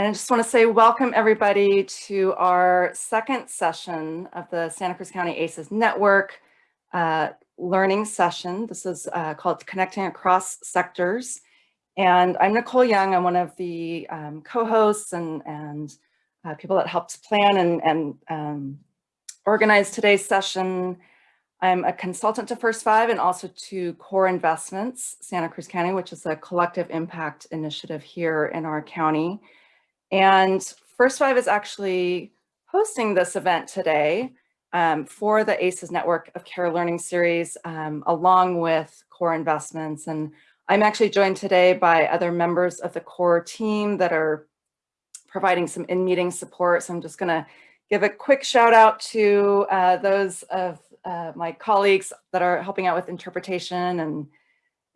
And I just want to say welcome everybody to our second session of the Santa Cruz County ACES Network uh, learning session. This is uh, called Connecting Across Sectors. And I'm Nicole Young. I'm one of the um, co-hosts and, and uh, people that helped plan and, and um, organize today's session. I'm a consultant to First Five and also to Core Investments, Santa Cruz County, which is a collective impact initiative here in our county. And First Five is actually hosting this event today um, for the ACES Network of Care Learning Series, um, along with Core Investments. And I'm actually joined today by other members of the Core team that are providing some in-meeting support. So I'm just gonna give a quick shout out to uh, those of uh, my colleagues that are helping out with interpretation and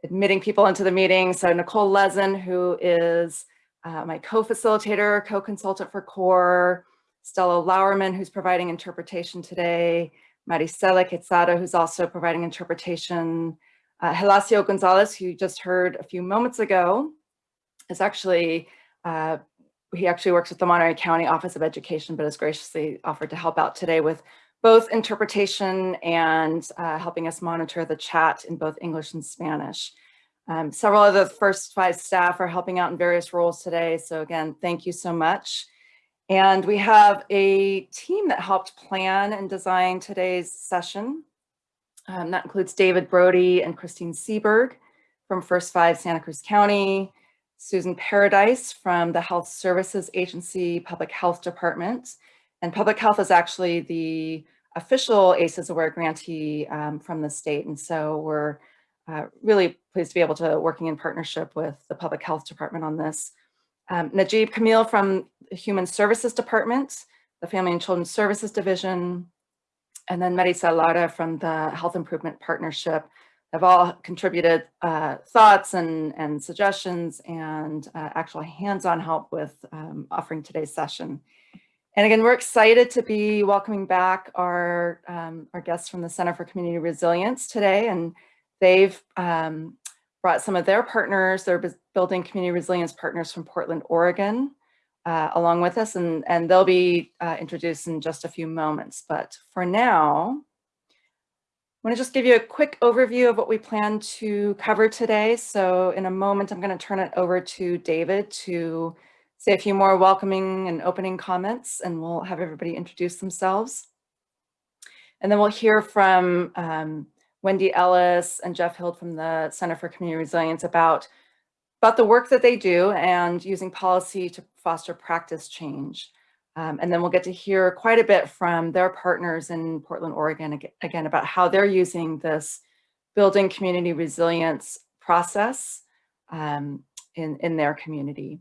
admitting people into the meeting. So Nicole Lezen, who is uh, my co-facilitator, co-consultant for CORE, Stella Lauerman, who's providing interpretation today, Maricela Quezada, who's also providing interpretation, uh, Gelacio Gonzalez, who you just heard a few moments ago, is actually, uh, he actually works with the Monterey County Office of Education, but has graciously offered to help out today with both interpretation and uh, helping us monitor the chat in both English and Spanish. Um, several of the first five staff are helping out in various roles today. So again, thank you so much. And we have a team that helped plan and design today's session. Um, that includes David Brody and Christine Seberg from First Five Santa Cruz County, Susan Paradise from the Health Services Agency Public Health Department. And public health is actually the official ACES Aware grantee um, from the state. And so we're uh, really pleased to be able to working in partnership with the Public Health Department on this. Um, Najib Camille from the Human Services Department, the Family and Children's Services Division, and then Marisa Lara from the Health Improvement Partnership have all contributed uh, thoughts and, and suggestions and uh, actual hands-on help with um, offering today's session. And again, we're excited to be welcoming back our, um, our guests from the Center for Community Resilience today. And they've um, brought some of their partners, they're building community resilience partners from Portland, Oregon, uh, along with us, and, and they'll be uh, introduced in just a few moments. But for now, I want to just give you a quick overview of what we plan to cover today. So in a moment, I'm going to turn it over to David to say a few more welcoming and opening comments, and we'll have everybody introduce themselves. And then we'll hear from um, Wendy Ellis and Jeff Hild from the Center for Community Resilience about, about the work that they do and using policy to foster practice change. Um, and then we'll get to hear quite a bit from their partners in Portland, Oregon, again, about how they're using this building community resilience process um, in, in their community.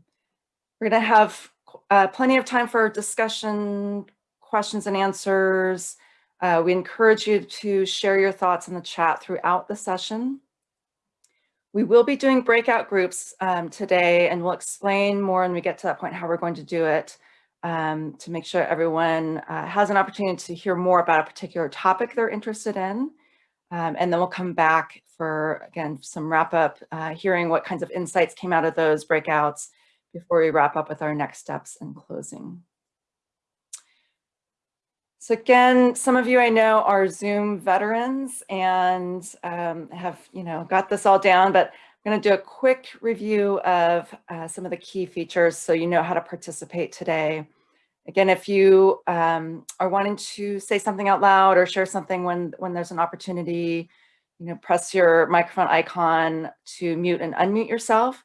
We're going to have uh, plenty of time for discussion, questions and answers. Uh, we encourage you to share your thoughts in the chat throughout the session. We will be doing breakout groups um, today and we'll explain more when we get to that point how we're going to do it um, to make sure everyone uh, has an opportunity to hear more about a particular topic they're interested in. Um, and then we'll come back for, again, some wrap up, uh, hearing what kinds of insights came out of those breakouts before we wrap up with our next steps and closing. So again, some of you I know are Zoom veterans and um, have, you know, got this all down, but I'm going to do a quick review of uh, some of the key features so you know how to participate today. Again, if you um, are wanting to say something out loud or share something when, when there's an opportunity, you know, press your microphone icon to mute and unmute yourself.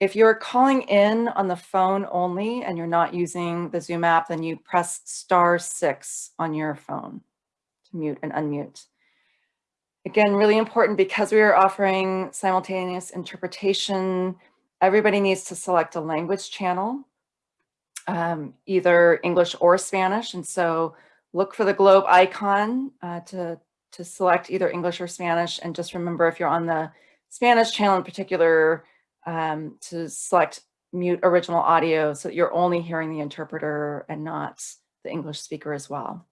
If you're calling in on the phone only and you're not using the Zoom app, then you press star six on your phone to mute and unmute. Again, really important because we are offering simultaneous interpretation, everybody needs to select a language channel, um, either English or Spanish. And so look for the globe icon uh, to, to select either English or Spanish. And just remember if you're on the Spanish channel in particular, um, to select mute original audio so that you're only hearing the interpreter and not the English speaker as well.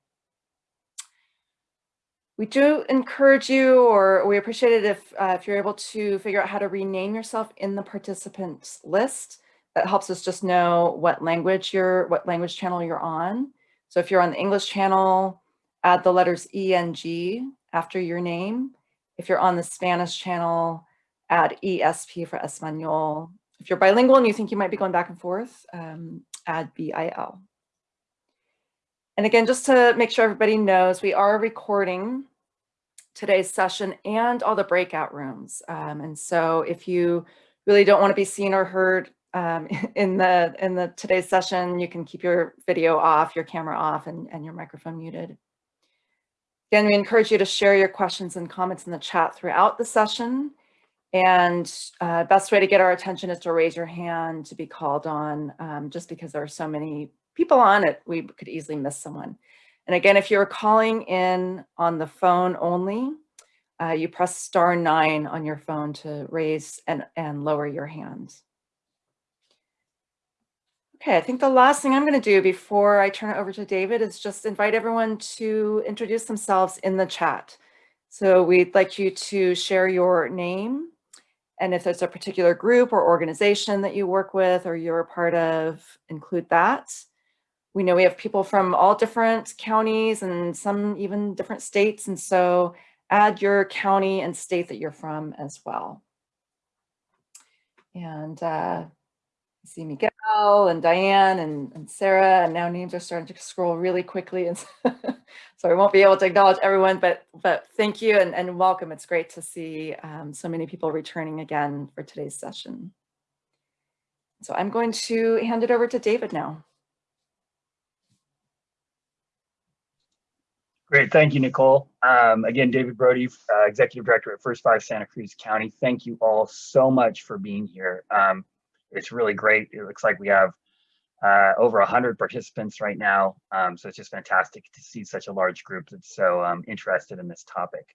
We do encourage you, or we appreciate it if, uh, if you're able to figure out how to rename yourself in the participants list. That helps us just know what language you're, what language channel you're on. So if you're on the English channel, add the letters E and G after your name. If you're on the Spanish channel, add ESP for Espanol. If you're bilingual and you think you might be going back and forth, um, add BIL. And again, just to make sure everybody knows, we are recording today's session and all the breakout rooms. Um, and so if you really don't want to be seen or heard um, in the in the today's session, you can keep your video off, your camera off, and, and your microphone muted. Again, we encourage you to share your questions and comments in the chat throughout the session. And uh, best way to get our attention is to raise your hand to be called on, um, just because there are so many people on it, we could easily miss someone. And again, if you're calling in on the phone only, uh, you press star nine on your phone to raise and, and lower your hand. Okay, I think the last thing I'm going to do before I turn it over to David is just invite everyone to introduce themselves in the chat. So we'd like you to share your name and if there's a particular group or organization that you work with or you're a part of, include that. We know we have people from all different counties and some even different states. And so add your county and state that you're from as well. And uh, see Miguel and Diane and, and, Sarah, and now names are starting to scroll really quickly. And so I won't be able to acknowledge everyone, but but thank you and, and welcome. It's great to see um, so many people returning again for today's session. So I'm going to hand it over to David now. Great, thank you, Nicole. Um, again, David Brody, uh, Executive Director at First Five Santa Cruz County. Thank you all so much for being here. Um, it's really great. It looks like we have uh, over 100 participants right now. Um, so it's just fantastic to see such a large group that's so um, interested in this topic.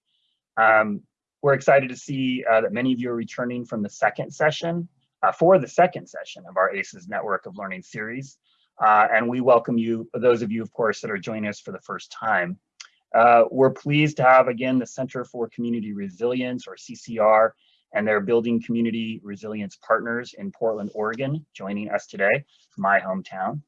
Um, we're excited to see uh, that many of you are returning from the second session, uh, for the second session of our ACES Network of Learning series. Uh, and we welcome you, those of you, of course, that are joining us for the first time. Uh, we're pleased to have, again, the Center for Community Resilience, or CCR, and they're Building Community Resilience Partners in Portland, Oregon, joining us today, my hometown.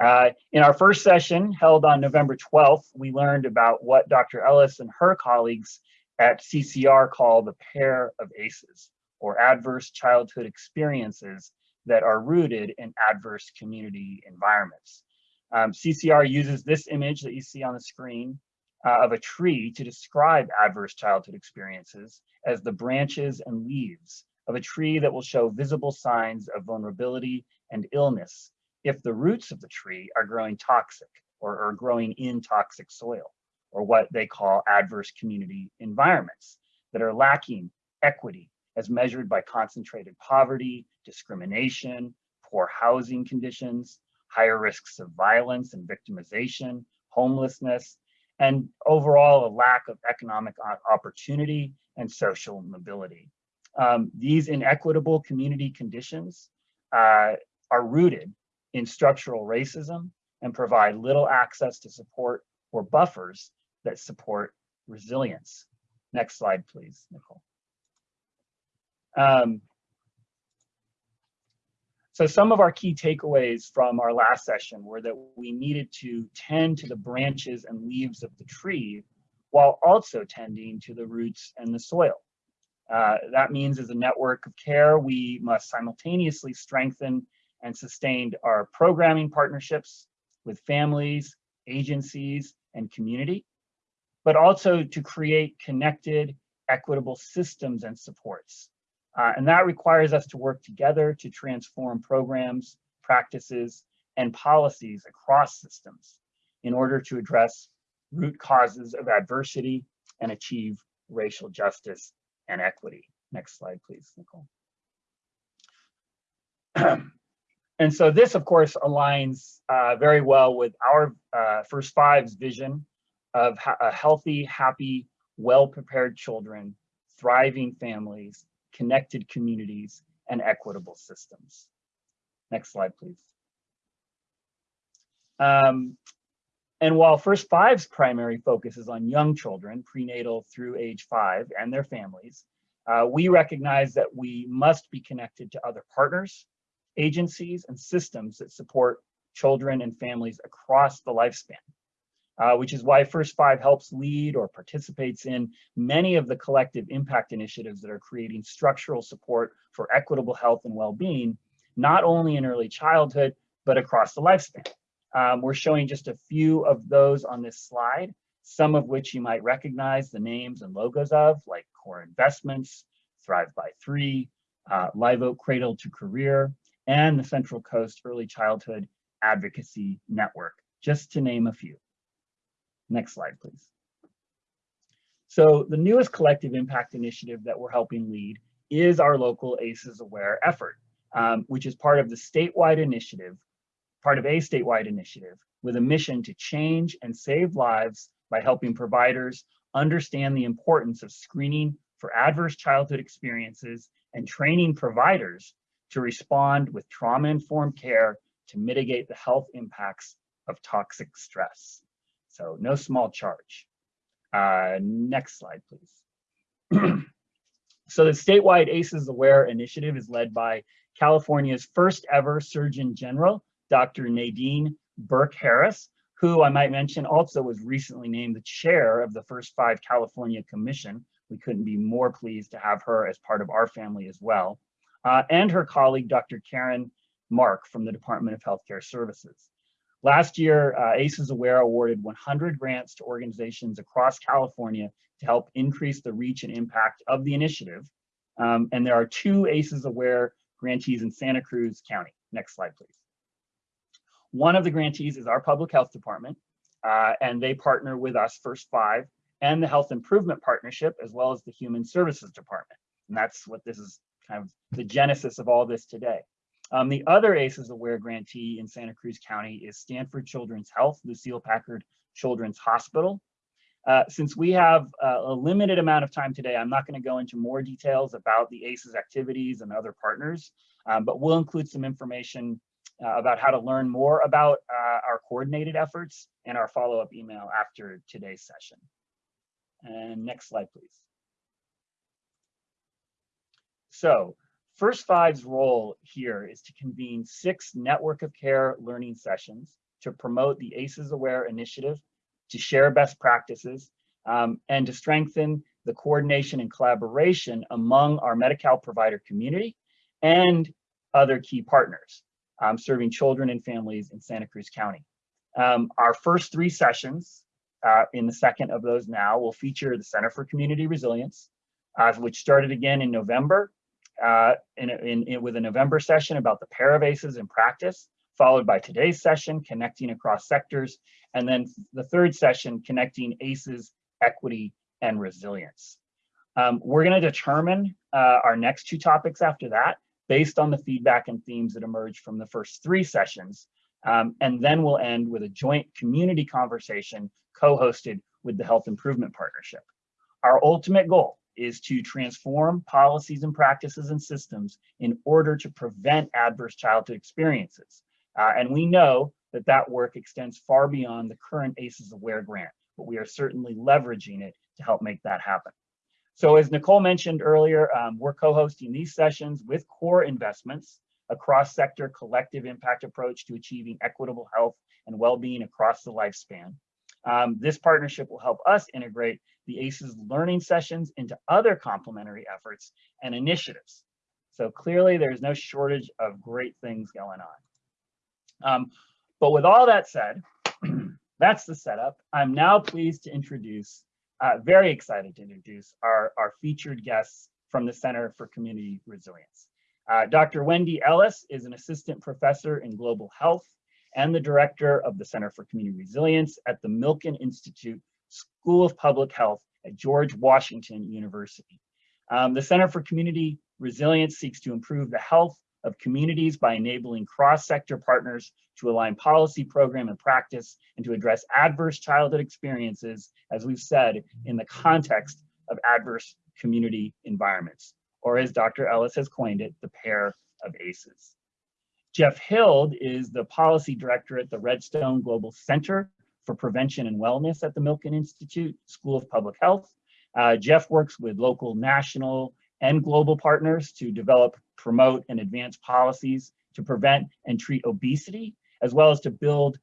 Uh, in our first session, held on November 12th, we learned about what Dr. Ellis and her colleagues at CCR call the pair of ACEs, or adverse childhood experiences that are rooted in adverse community environments. Um, CCR uses this image that you see on the screen uh, of a tree to describe adverse childhood experiences as the branches and leaves of a tree that will show visible signs of vulnerability and illness if the roots of the tree are growing toxic or are growing in toxic soil, or what they call adverse community environments that are lacking equity as measured by concentrated poverty, discrimination, poor housing conditions, higher risks of violence and victimization, homelessness, and overall a lack of economic opportunity and social mobility. Um, these inequitable community conditions uh, are rooted in structural racism and provide little access to support or buffers that support resilience. Next slide, please, Nicole. Um, so some of our key takeaways from our last session were that we needed to tend to the branches and leaves of the tree while also tending to the roots and the soil. Uh, that means as a network of care, we must simultaneously strengthen and sustain our programming partnerships with families, agencies, and community, but also to create connected, equitable systems and supports uh, and that requires us to work together to transform programs, practices, and policies across systems in order to address root causes of adversity and achieve racial justice and equity. Next slide, please, Nicole. and so this, of course, aligns uh, very well with our uh, First Five's vision of a healthy, happy, well-prepared children, thriving families, connected communities, and equitable systems. Next slide, please. Um, and while First Five's primary focus is on young children, prenatal through age five, and their families, uh, we recognize that we must be connected to other partners agencies, and systems that support children and families across the lifespan. Uh, which is why First Five helps lead or participates in many of the collective impact initiatives that are creating structural support for equitable health and well-being, not only in early childhood, but across the lifespan. Um, we're showing just a few of those on this slide, some of which you might recognize the names and logos of, like Core Investments, Thrive by Three, uh, Live Oak Cradle to Career, and the Central Coast Early Childhood Advocacy Network, just to name a few. Next slide, please. So the newest collective impact initiative that we're helping lead is our local ACEs Aware effort, um, which is part of the statewide initiative, part of a statewide initiative with a mission to change and save lives by helping providers understand the importance of screening for adverse childhood experiences and training providers to respond with trauma-informed care to mitigate the health impacts of toxic stress. So no small charge. Uh, next slide, please. so the statewide ACEs Aware initiative is led by California's first ever Surgeon General, Dr. Nadine Burke Harris, who I might mention also was recently named the chair of the First Five California Commission. We couldn't be more pleased to have her as part of our family as well. Uh, and her colleague, Dr. Karen Mark from the Department of Healthcare Services. Last year, uh, ACEs Aware awarded 100 grants to organizations across California to help increase the reach and impact of the initiative. Um, and there are two ACEs Aware grantees in Santa Cruz County. Next slide, please. One of the grantees is our public health department, uh, and they partner with us, First Five, and the Health Improvement Partnership, as well as the Human Services Department. And that's what this is kind of the genesis of all this today. Um, the other ACEs Aware grantee in Santa Cruz County is Stanford Children's Health, Lucile Packard Children's Hospital. Uh, since we have uh, a limited amount of time today, I'm not going to go into more details about the ACEs activities and other partners, um, but we'll include some information uh, about how to learn more about uh, our coordinated efforts and our follow-up email after today's session. And next slide, please. So First Five's role here is to convene six network of care learning sessions to promote the ACEs Aware initiative, to share best practices, um, and to strengthen the coordination and collaboration among our Medi-Cal provider community and other key partners um, serving children and families in Santa Cruz County. Um, our first three sessions, uh, in the second of those now, will feature the Center for Community Resilience, uh, which started again in November uh, in, in, in, with a November session about the pair of ACEs in practice, followed by today's session, connecting across sectors, and then the third session, connecting ACEs, equity, and resilience. Um, we're gonna determine uh, our next two topics after that, based on the feedback and themes that emerged from the first three sessions. Um, and then we'll end with a joint community conversation co-hosted with the Health Improvement Partnership. Our ultimate goal is to transform policies and practices and systems in order to prevent adverse childhood experiences. Uh, and we know that that work extends far beyond the current ACEs Aware grant, but we are certainly leveraging it to help make that happen. So as Nicole mentioned earlier, um, we're co-hosting these sessions with core investments, a cross-sector collective impact approach to achieving equitable health and well-being across the lifespan. Um, this partnership will help us integrate the ACEs learning sessions into other complementary efforts and initiatives. So clearly there's no shortage of great things going on. Um, but with all that said, that's the setup. I'm now pleased to introduce, uh, very excited to introduce our, our featured guests from the Center for Community Resilience. Uh, Dr. Wendy Ellis is an assistant professor in global health and the director of the Center for Community Resilience at the Milken Institute School of Public Health at George Washington University. Um, the Center for Community Resilience seeks to improve the health of communities by enabling cross-sector partners to align policy, program, and practice, and to address adverse childhood experiences, as we've said, in the context of adverse community environments, or as Dr. Ellis has coined it, the pair of ACEs. Jeff Hild is the policy director at the Redstone Global Center for Prevention and Wellness at the Milken Institute School of Public Health. Uh, Jeff works with local, national, and global partners to develop, promote, and advance policies to prevent and treat obesity, as well as to build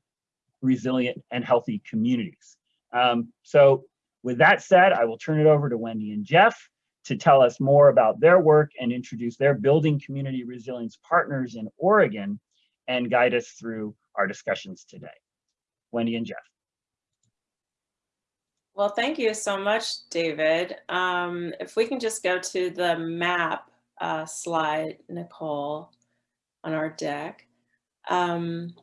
resilient and healthy communities. Um, so with that said, I will turn it over to Wendy and Jeff to tell us more about their work and introduce their building community resilience partners in Oregon and guide us through our discussions today. Wendy and Jeff. Well, thank you so much, David. Um, if we can just go to the map uh, slide, Nicole, on our deck. Um,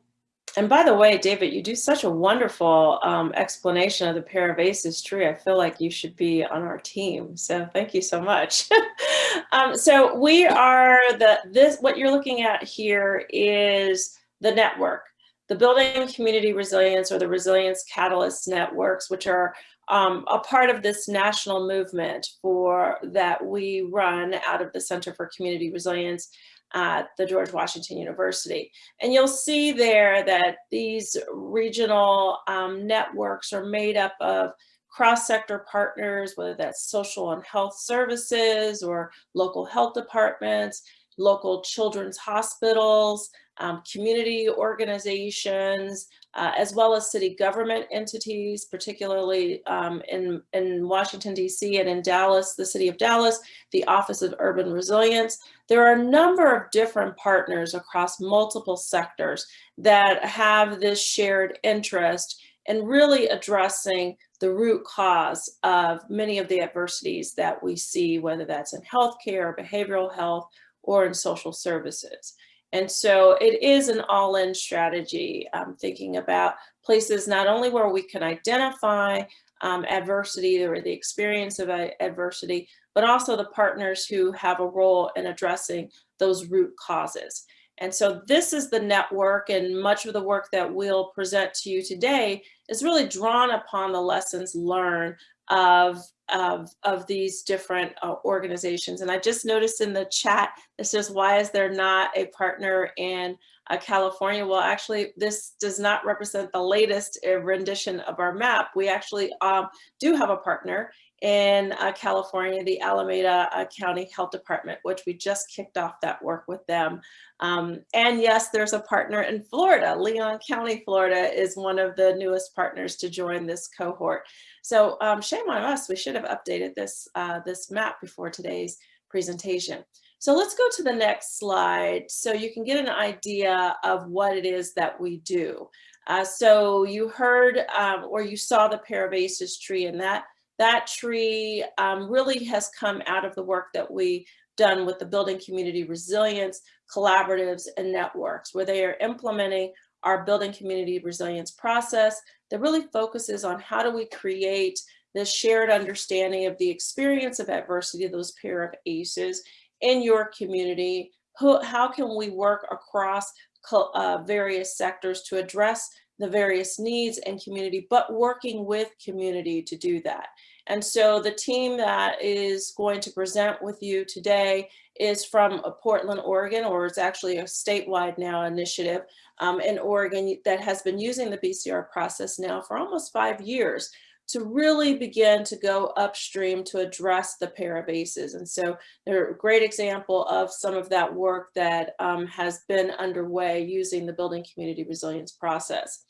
and by the way, David, you do such a wonderful um, explanation of the pair of ACEs tree. I feel like you should be on our team. So thank you so much. um, so we are the, this, what you're looking at here is the network, the Building Community Resilience or the Resilience Catalyst Networks, which are um, a part of this national movement for that we run out of the Center for Community Resilience at the George Washington University. And you'll see there that these regional um, networks are made up of cross-sector partners, whether that's social and health services or local health departments, local children's hospitals, um, community organizations, uh, as well as city government entities, particularly um, in, in Washington, D.C. and in Dallas, the city of Dallas, the Office of Urban Resilience. There are a number of different partners across multiple sectors that have this shared interest in really addressing the root cause of many of the adversities that we see, whether that's in healthcare, behavioral health, or in social services. And so it is an all-in strategy, um, thinking about places not only where we can identify um, adversity or the experience of adversity, but also the partners who have a role in addressing those root causes. And so this is the network and much of the work that we'll present to you today is really drawn upon the lessons learned of of, of these different uh, organizations. And I just noticed in the chat, it says, why is there not a partner in uh, California? Well, actually, this does not represent the latest uh, rendition of our map. We actually um, do have a partner in uh, California, the Alameda uh, County Health Department, which we just kicked off that work with them. Um, and yes, there's a partner in Florida. Leon County, Florida is one of the newest partners to join this cohort. So um, shame on us, we should have updated this, uh, this map before today's presentation. So let's go to the next slide so you can get an idea of what it is that we do. Uh, so you heard um, or you saw the pair of ACEs tree and that that tree um, really has come out of the work that we done with the building community resilience collaboratives and networks where they are implementing our building community resilience process that really focuses on how do we create this shared understanding of the experience of adversity, of those pair of ACEs in your community. Who, how can we work across uh, various sectors to address the various needs and community, but working with community to do that. And so the team that is going to present with you today is from Portland, Oregon, or it's actually a statewide now initiative um, in Oregon that has been using the BCR process now for almost five years to really begin to go upstream to address the pair of ACEs. And so they're a great example of some of that work that um, has been underway using the building community resilience process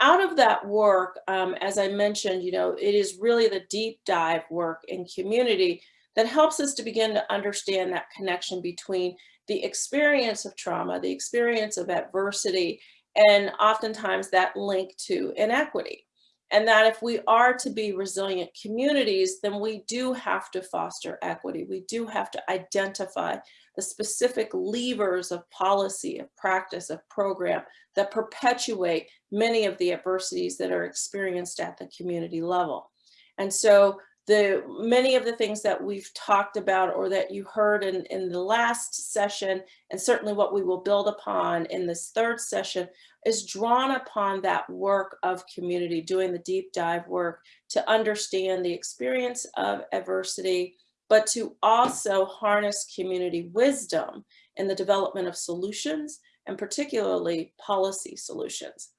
out of that work, um, as I mentioned, you know, it is really the deep dive work in community that helps us to begin to understand that connection between the experience of trauma, the experience of adversity, and oftentimes that link to inequity. And that if we are to be resilient communities, then we do have to foster equity. We do have to identify the specific levers of policy, of practice, of program that perpetuate many of the adversities that are experienced at the community level. And so the many of the things that we've talked about or that you heard in, in the last session, and certainly what we will build upon in this third session, is drawn upon that work of community, doing the deep dive work to understand the experience of adversity, but to also harness community wisdom in the development of solutions and particularly policy solutions.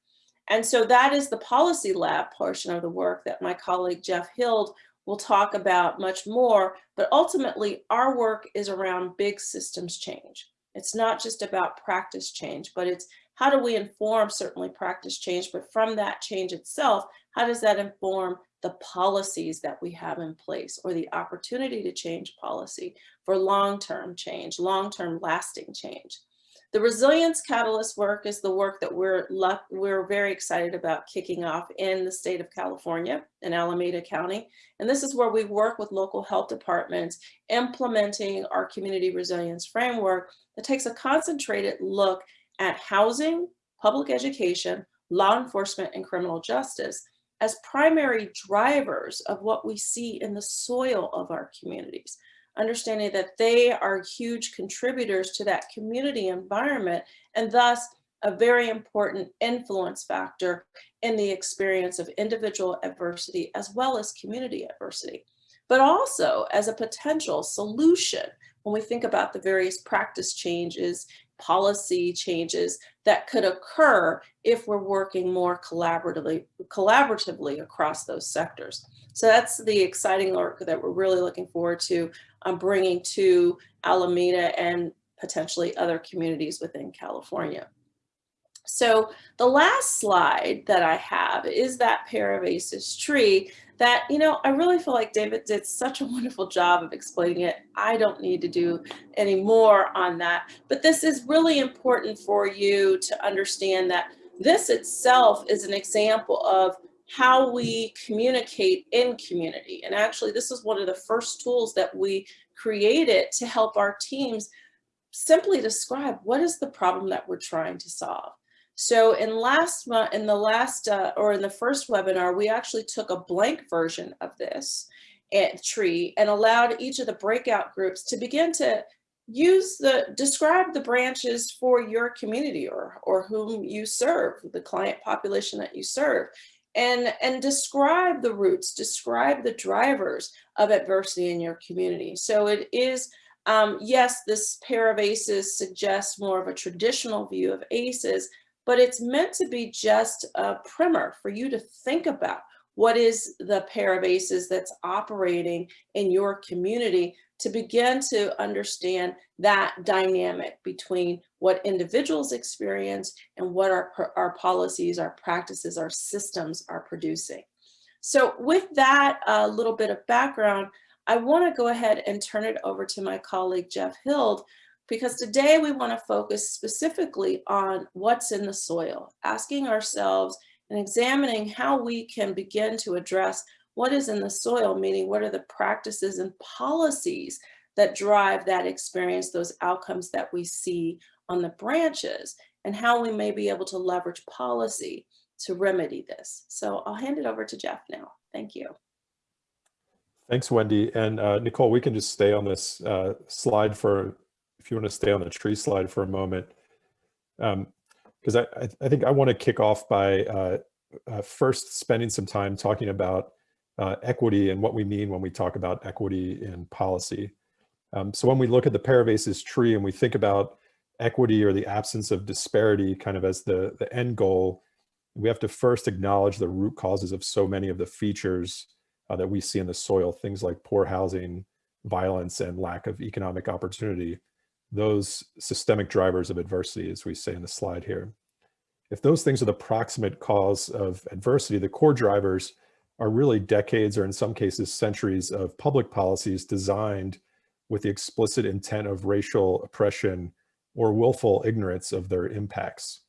And so that is the policy lab portion of the work that my colleague Jeff Hild will talk about much more, but ultimately our work is around big systems change. It's not just about practice change, but it's how do we inform certainly practice change, but from that change itself, how does that inform the policies that we have in place or the opportunity to change policy for long-term change, long-term lasting change. The resilience catalyst work is the work that we're we're very excited about kicking off in the state of California in Alameda County. And this is where we work with local health departments implementing our community resilience framework that takes a concentrated look at housing, public education, law enforcement, and criminal justice as primary drivers of what we see in the soil of our communities understanding that they are huge contributors to that community environment and thus a very important influence factor in the experience of individual adversity as well as community adversity, but also as a potential solution when we think about the various practice changes, policy changes that could occur if we're working more collaboratively, collaboratively across those sectors. So that's the exciting work that we're really looking forward to um, bringing to Alameda and potentially other communities within California. So the last slide that I have is that pair of aces tree that, you know, I really feel like David did such a wonderful job of explaining it. I don't need to do any more on that, but this is really important for you to understand that this itself is an example of how we communicate in community. And actually, this is one of the first tools that we created to help our teams simply describe what is the problem that we're trying to solve. So in last month, in the last, uh, or in the first webinar, we actually took a blank version of this eh, tree and allowed each of the breakout groups to begin to use the, describe the branches for your community or, or whom you serve, the client population that you serve and, and describe the roots, describe the drivers of adversity in your community. So it is, um, yes, this pair of ACEs suggests more of a traditional view of ACEs, but it's meant to be just a primer for you to think about what is the pair of ACEs that's operating in your community to begin to understand that dynamic between what individuals experience and what our, our policies, our practices, our systems are producing. So with that uh, little bit of background, I wanna go ahead and turn it over to my colleague, Jeff Hild, because today we wanna focus specifically on what's in the soil, asking ourselves and examining how we can begin to address what is in the soil, meaning what are the practices and policies that drive that experience, those outcomes that we see on the branches, and how we may be able to leverage policy to remedy this. So I'll hand it over to Jeff now. Thank you. Thanks, Wendy. And uh, Nicole, we can just stay on this uh, slide for, if you want to stay on the tree slide for a moment. Because um, I, I think I want to kick off by uh, uh, first spending some time talking about uh, equity and what we mean when we talk about equity in policy. Um, so when we look at the aces tree and we think about equity or the absence of disparity kind of as the, the end goal, we have to first acknowledge the root causes of so many of the features uh, that we see in the soil, things like poor housing, violence, and lack of economic opportunity, those systemic drivers of adversity, as we say in the slide here. If those things are the proximate cause of adversity, the core drivers are really decades or in some cases centuries of public policies designed with the explicit intent of racial oppression or willful ignorance of their impacts.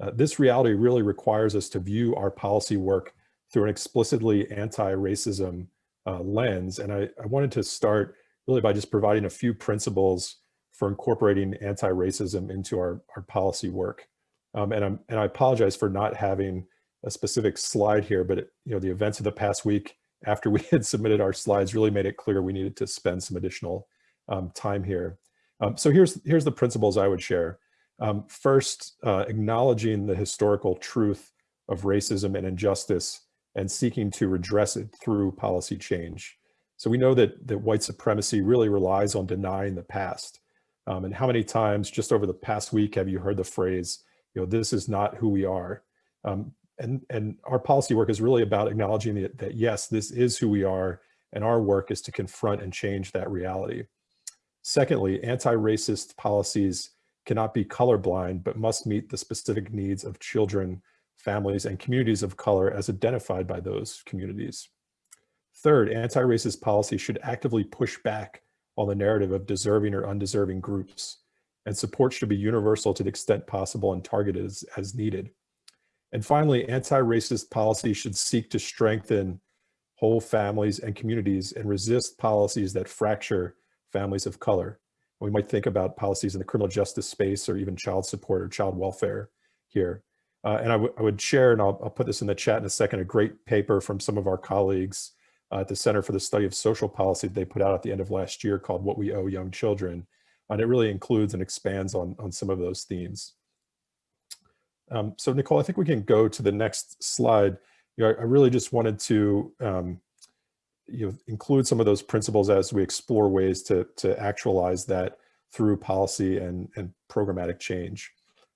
Uh, this reality really requires us to view our policy work through an explicitly anti-racism uh, lens. And I, I, wanted to start really by just providing a few principles for incorporating anti-racism into our, our policy work. Um, and, I'm, and I apologize for not having a specific slide here, but it, you know, the events of the past week after we had submitted our slides really made it clear we needed to spend some additional um, time here. Um, so here's, here's the principles I would share. Um, first, uh, acknowledging the historical truth of racism and injustice and seeking to redress it through policy change. So we know that, that white supremacy really relies on denying the past. Um, and how many times just over the past week have you heard the phrase, you know, this is not who we are. Um, and, and our policy work is really about acknowledging that, that, yes, this is who we are, and our work is to confront and change that reality. Secondly, anti-racist policies cannot be colorblind, but must meet the specific needs of children, families, and communities of color as identified by those communities. Third, anti-racist policy should actively push back on the narrative of deserving or undeserving groups, and support should be universal to the extent possible and targeted as, as needed. And finally, anti-racist policy should seek to strengthen whole families and communities and resist policies that fracture families of color. We might think about policies in the criminal justice space or even child support or child welfare here. Uh, and I, I would share, and I'll, I'll, put this in the chat in a second, a great paper from some of our colleagues uh, at the Center for the Study of Social Policy that they put out at the end of last year called What We Owe Young Children. And it really includes and expands on, on some of those themes. Um, so Nicole, I think we can go to the next slide. You know, I, I really just wanted to um, you know, include some of those principles as we explore ways to, to actualize that through policy and, and programmatic change.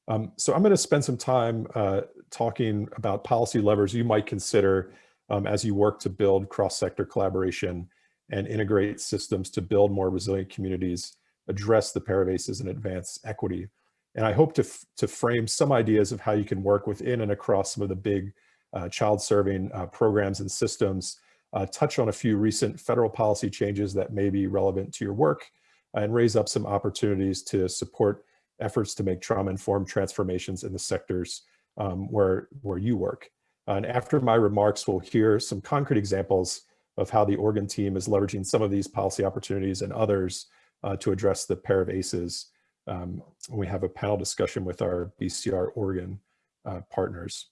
Um, so I'm going to spend some time uh, talking about policy levers you might consider um, as you work to build cross-sector collaboration and integrate systems to build more resilient communities, address the ACEs and advance equity. And I hope to, to frame some ideas of how you can work within and across some of the big uh, child serving uh, programs and systems uh, touch on a few recent federal policy changes that may be relevant to your work and raise up some opportunities to support efforts to make trauma-informed transformations in the sectors um, where, where you work. And after my remarks, we'll hear some concrete examples of how the Oregon team is leveraging some of these policy opportunities and others uh, to address the pair of ACEs. Um, we have a panel discussion with our BCR Oregon uh, partners.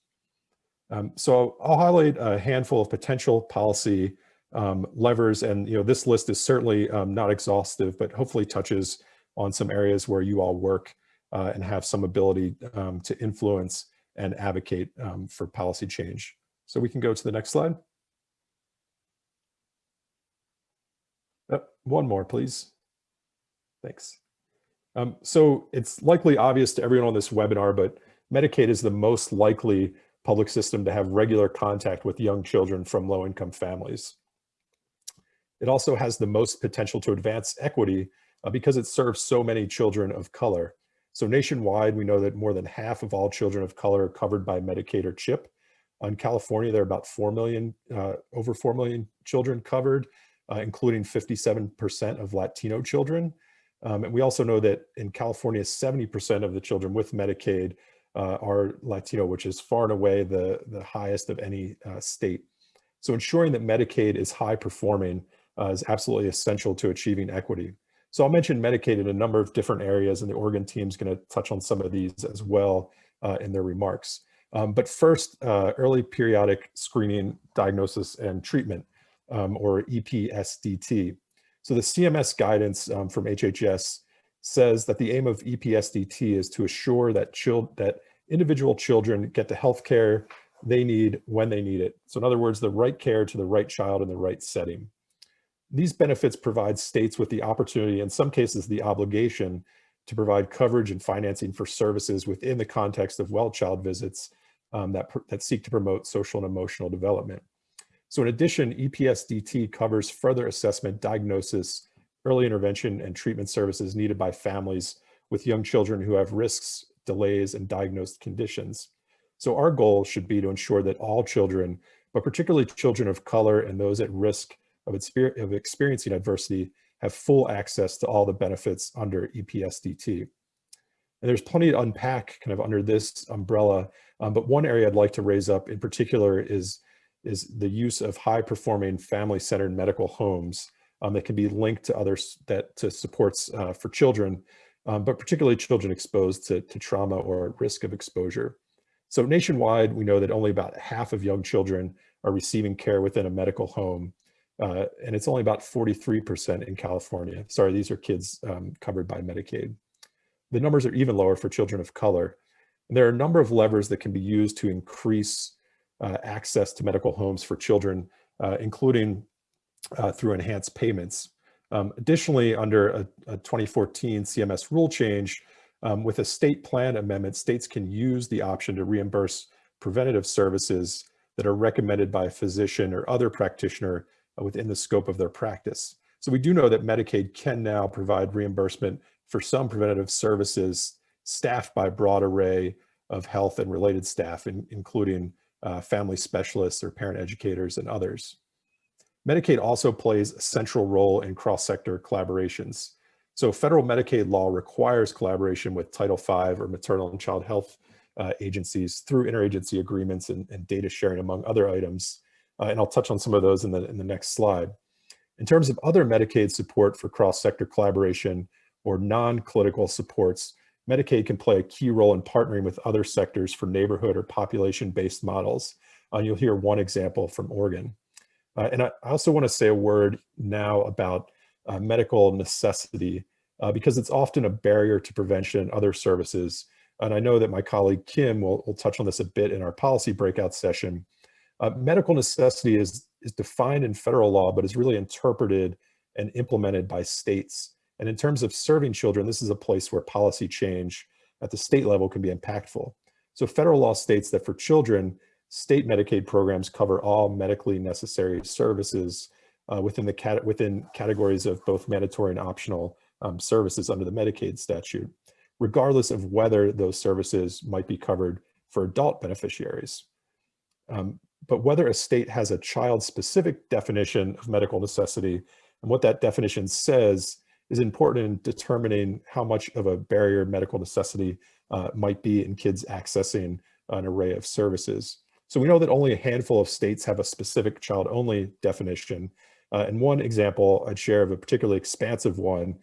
Um, so I'll highlight a handful of potential policy um, levers and you know this list is certainly um, not exhaustive but hopefully touches on some areas where you all work uh, and have some ability um, to influence and advocate um, for policy change. So we can go to the next slide. Uh, one more, please. Thanks. Um, so it's likely obvious to everyone on this webinar, but Medicaid is the most likely public system to have regular contact with young children from low-income families. It also has the most potential to advance equity uh, because it serves so many children of color. So nationwide, we know that more than half of all children of color are covered by Medicaid or CHIP. In California, there are about 4 million, uh, over 4 million children covered, uh, including 57% of Latino children. Um, and we also know that in California, 70% of the children with Medicaid uh, are Latino, which is far and away the, the highest of any uh, state. So ensuring that Medicaid is high performing uh, is absolutely essential to achieving equity. So I'll mention Medicaid in a number of different areas and the Oregon team is gonna touch on some of these as well uh, in their remarks. Um, but first, uh, early periodic screening, diagnosis, and treatment, um, or EPSDT. So the CMS guidance um, from HHS says that the aim of EPSDT is to assure that, child, that individual children get the health care they need when they need it. So in other words, the right care to the right child in the right setting. These benefits provide states with the opportunity, in some cases the obligation, to provide coverage and financing for services within the context of well child visits um, that, that seek to promote social and emotional development. So in addition, EPSDT covers further assessment, diagnosis, early intervention and treatment services needed by families with young children who have risks, delays, and diagnosed conditions. So our goal should be to ensure that all children, but particularly children of color and those at risk of, of experiencing adversity have full access to all the benefits under EPSDT. And there's plenty to unpack kind of under this umbrella, um, but one area I'd like to raise up in particular is, is the use of high performing family-centered medical homes um, that can be linked to others that to supports uh, for children, um, but particularly children exposed to, to trauma or risk of exposure. So nationwide, we know that only about half of young children are receiving care within a medical home. Uh, and it's only about 43% in California. Sorry, these are kids um, covered by Medicaid. The numbers are even lower for children of color. And there are a number of levers that can be used to increase uh, access to medical homes for children, uh, including uh, through enhanced payments. Um, additionally, under a, a, 2014 CMS rule change, um, with a state plan amendment, states can use the option to reimburse preventative services that are recommended by a physician or other practitioner within the scope of their practice. So we do know that Medicaid can now provide reimbursement for some preventative services staffed by a broad array of health and related staff, in, including uh, family specialists or parent educators and others. Medicaid also plays a central role in cross-sector collaborations. So federal Medicaid law requires collaboration with Title V or maternal and child health uh, agencies through interagency agreements and, and, data sharing among other items. Uh, and I'll touch on some of those in the, in the next slide. In terms of other Medicaid support for cross-sector collaboration or non-clinical supports, Medicaid can play a key role in partnering with other sectors for neighborhood or population-based models. Uh, you'll hear one example from Oregon. Uh, and I, also want to say a word now about uh, medical necessity uh, because it's often a barrier to prevention and other services. And I know that my colleague Kim will, will touch on this a bit in our policy breakout session. Uh, medical necessity is, is defined in federal law, but is really interpreted and implemented by states. And in terms of serving children, this is a place where policy change at the state level can be impactful. So federal law states that for children, state Medicaid programs cover all medically necessary services uh, within the cat within categories of both mandatory and optional um, services under the Medicaid statute, regardless of whether those services might be covered for adult beneficiaries. Um, but whether a state has a child-specific definition of medical necessity and what that definition says is important in determining how much of a barrier medical necessity uh, might be in kids accessing an array of services. So we know that only a handful of states have a specific child-only definition, uh, and one example I'd share of a particularly expansive one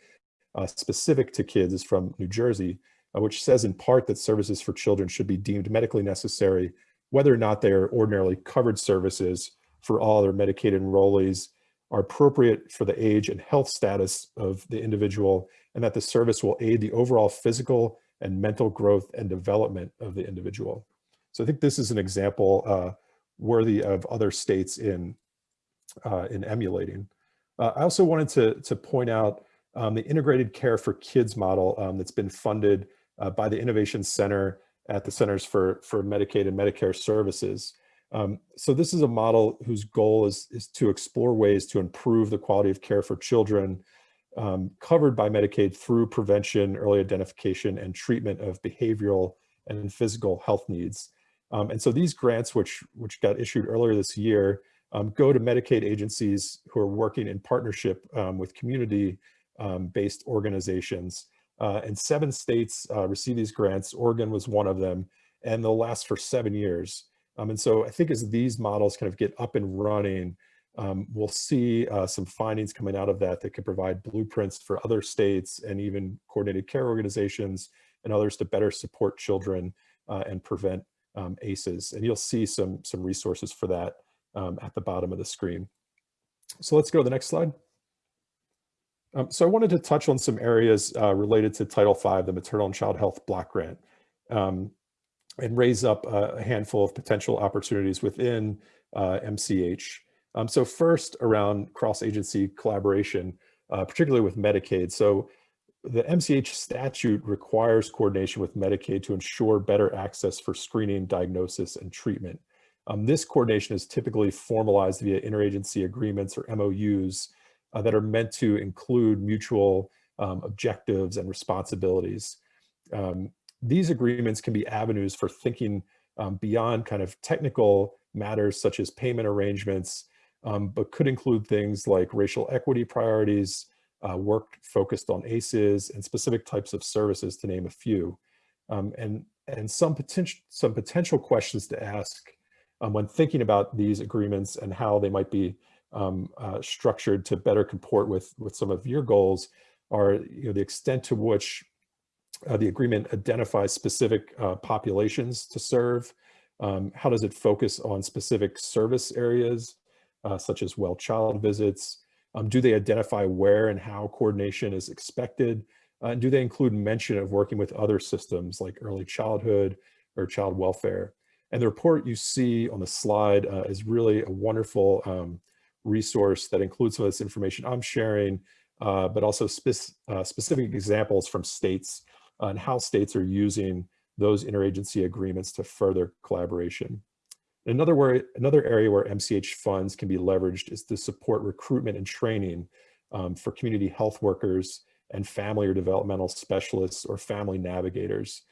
uh, specific to kids is from New Jersey, uh, which says in part that services for children should be deemed medically necessary, whether or not they are ordinarily covered services for all their Medicaid enrollees are appropriate for the age and health status of the individual, and that the service will aid the overall physical and mental growth and development of the individual. So I think this is an example uh, worthy of other states in uh, in emulating. Uh, I also wanted to, to point out um, the integrated care for kids model um, that's been funded uh, by the Innovation Center at the Centers for, for Medicaid and Medicare Services. Um, so this is a model whose goal is, is to explore ways to improve the quality of care for children um, covered by Medicaid through prevention, early identification, and treatment of behavioral and physical health needs. Um, and so these grants, which, which got issued earlier this year, um, go to Medicaid agencies who are working in partnership um, with community-based um, organizations. Uh, and seven states uh, receive these grants. Oregon was one of them, and they'll last for seven years. Um, and so I think as these models kind of get up and running, um, we'll see uh, some findings coming out of that that could provide blueprints for other states and even coordinated care organizations and others to better support children uh, and prevent um, ACEs. And you'll see some, some resources for that um, at the bottom of the screen. So let's go to the next slide. Um, so I wanted to touch on some areas uh, related to Title V, the Maternal and Child Health Block Grant, um, and raise up a handful of potential opportunities within uh, MCH. Um, so first around cross-agency collaboration, uh, particularly with Medicaid. So the MCH statute requires coordination with Medicaid to ensure better access for screening, diagnosis, and treatment. Um, this coordination is typically formalized via interagency agreements or MOUs uh, that are meant to include mutual um, objectives and responsibilities. Um, these agreements can be avenues for thinking um, beyond kind of technical matters such as payment arrangements, um, but could include things like racial equity priorities, uh, work focused on ACEs, and specific types of services to name a few. Um, and, and some, potential, some potential questions to ask um, when thinking about these agreements and how they might be um, uh, structured to better comport with, with some of your goals are you know, the extent to which uh, the agreement identifies specific uh, populations to serve. Um, how does it focus on specific service areas, uh, such as well child visits? Um, do they identify where and how coordination is expected? Uh, and do they include mention of working with other systems like early childhood or child welfare? And the report you see on the slide uh, is really a wonderful um, resource that includes some of this information I'm sharing, uh, but also spe uh, specific examples from states and how states are using those interagency agreements to further collaboration. Another, way, another area where MCH funds can be leveraged is to support recruitment and training um, for community health workers and family or developmental specialists or family navigators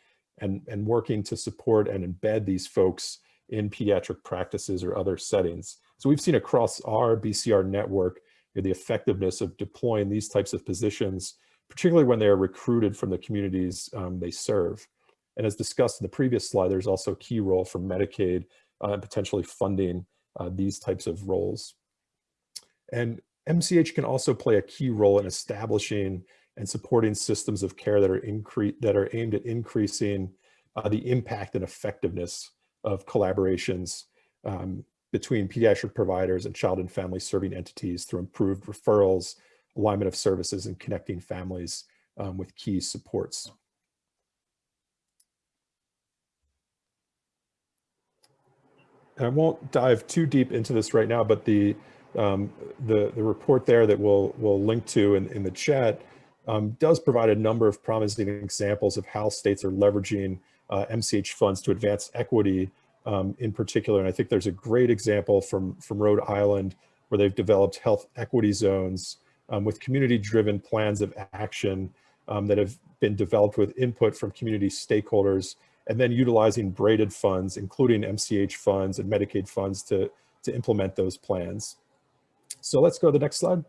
and, and working to support and embed these folks in pediatric practices or other settings. So we've seen across our BCR network you know, the effectiveness of deploying these types of positions, particularly when they are recruited from the communities um, they serve. And as discussed in the previous slide, there's also a key role for Medicaid uh, and potentially funding uh, these types of roles. And MCH can also play a key role in establishing and supporting systems of care that are incre that are aimed at increasing uh, the impact and effectiveness of collaborations um, between pediatric providers and child and family serving entities through improved referrals, alignment of services, and connecting families um, with key supports. And I won't dive too deep into this right now, but the um, the, the report there that we'll, we'll link to in, in the chat um, does provide a number of promising examples of how states are leveraging uh, MCH funds to advance equity um, in particular. And I think there's a great example from, from Rhode Island where they've developed health equity zones um, with community-driven plans of action um, that have been developed with input from community stakeholders and then utilizing braided funds, including MCH funds and Medicaid funds to, to implement those plans. So let's go to the next slide.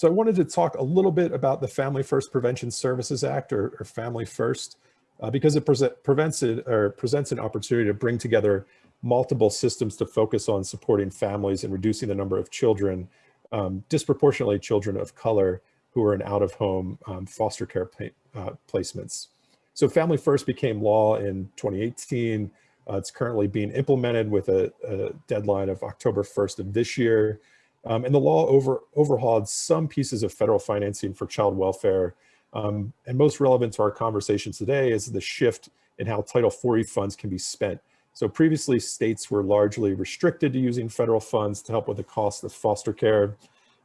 So I wanted to talk a little bit about the Family First Prevention Services Act or, or Family First, uh, because it pre prevents it or presents an opportunity to bring together multiple systems to focus on supporting families and reducing the number of children, um, disproportionately children of color who are in out-of-home um, foster care uh, placements. So Family First became law in 2018. Uh, it's currently being implemented with a, a, deadline of October 1st of this year. Um, and the law over, overhauled some pieces of federal financing for child welfare. Um, and most relevant to our conversation today is the shift in how Title IV-E funds can be spent. So previously states were largely restricted to using federal funds to help with the cost of foster care.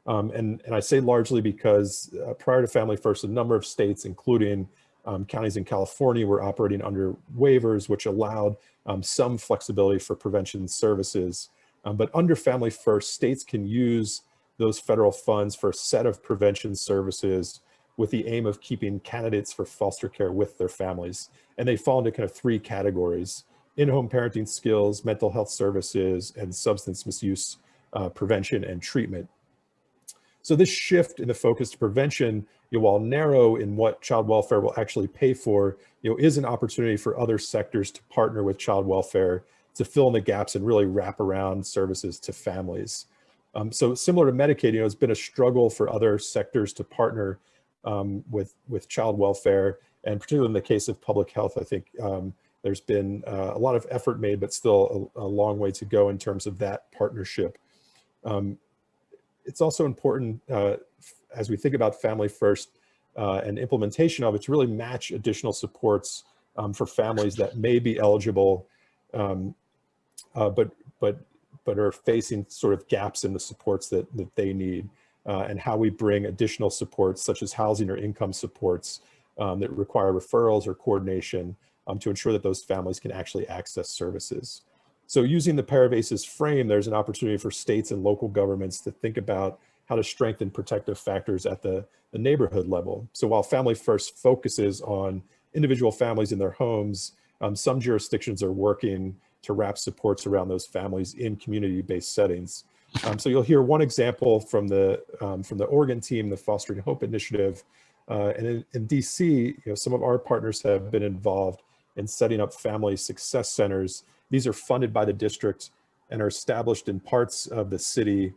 Um, and, and I say largely because uh, prior to Family First, a number of states, including um, counties in California were operating under waivers, which allowed um, some flexibility for prevention services. Um, but under Family First, states can use those federal funds for a set of prevention services with the aim of keeping candidates for foster care with their families. And they fall into kind of three categories, in-home parenting skills, mental health services, and substance misuse uh, prevention and treatment. So this shift in the focus to prevention, you know, while narrow in what child welfare will actually pay for, you know, is an opportunity for other sectors to partner with child welfare to fill in the gaps and really wrap around services to families. Um, so similar to Medicaid, you know, it's been a struggle for other sectors to partner um, with, with child welfare. And particularly in the case of public health, I think um, there's been uh, a lot of effort made, but still a, a, long way to go in terms of that partnership. Um, it's also important uh, as we think about family first uh, and implementation of it to really match additional supports um, for families that may be eligible, um, uh, but but but are facing sort of gaps in the supports that that they need, uh, and how we bring additional supports such as housing or income supports um, that require referrals or coordination um, to ensure that those families can actually access services. So using the pair of ACEs frame, there's an opportunity for states and local governments to think about how to strengthen protective factors at the, the neighborhood level. So while Family First focuses on individual families in their homes, um, some jurisdictions are working to wrap supports around those families in community-based settings. Um, so you'll hear one example from the um, from the Oregon team, the Fostering Hope Initiative, uh, and in, in, DC, you know, some of our partners have been involved in setting up family success centers these are funded by the district and are established in parts of the city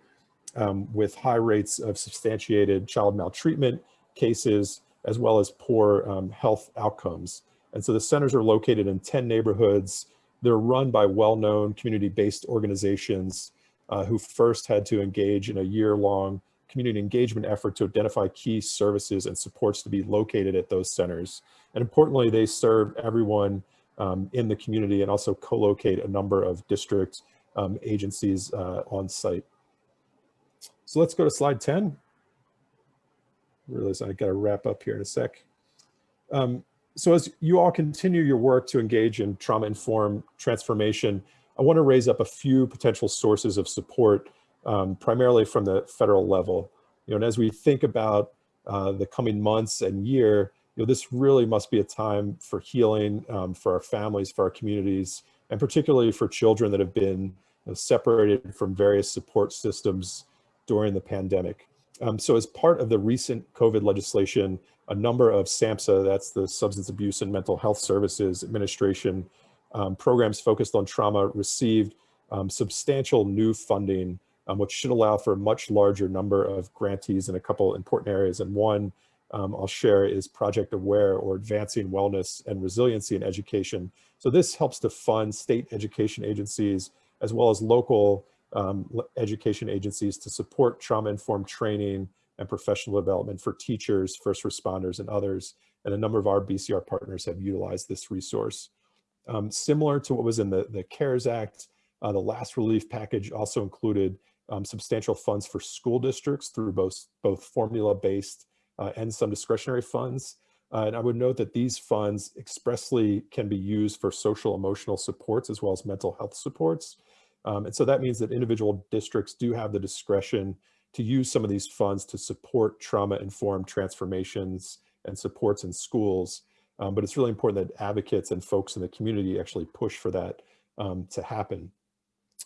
um, with high rates of substantiated child maltreatment cases, as well as poor um, health outcomes. And so the centers are located in 10 neighborhoods. They're run by well-known community-based organizations uh, who first had to engage in a year-long community engagement effort to identify key services and supports to be located at those centers. And importantly, they serve everyone um, in the community and also co-locate a number of district um, agencies uh, on site. So let's go to slide 10. I realize I got to wrap up here in a sec. Um, so as you all continue your work to engage in trauma-informed transformation, I want to raise up a few potential sources of support, um, primarily from the federal level. You know, and as we think about uh, the coming months and year, you know, this really must be a time for healing um, for our families, for our communities, and particularly for children that have been separated from various support systems during the pandemic. Um, so as part of the recent COVID legislation, a number of SAMHSA, that's the Substance Abuse and Mental Health Services Administration, um, programs focused on trauma received um, substantial new funding, um, which should allow for a much larger number of grantees in a couple important areas. And one um, I'll share is Project Aware or Advancing Wellness and Resiliency in Education. So this helps to fund state education agencies as well as local um, education agencies to support trauma-informed training and professional development for teachers, first responders, and others. And a number of our BCR partners have utilized this resource. Um, similar to what was in the, the CARES Act, uh, the last relief package also included um, substantial funds for school districts through both, both formula-based uh, and some discretionary funds. Uh, and I would note that these funds expressly can be used for social emotional supports as well as mental health supports. Um, and so that means that individual districts do have the discretion to use some of these funds to support trauma-informed transformations and supports in schools. Um, but it's really important that advocates and folks in the community actually push for that um, to happen.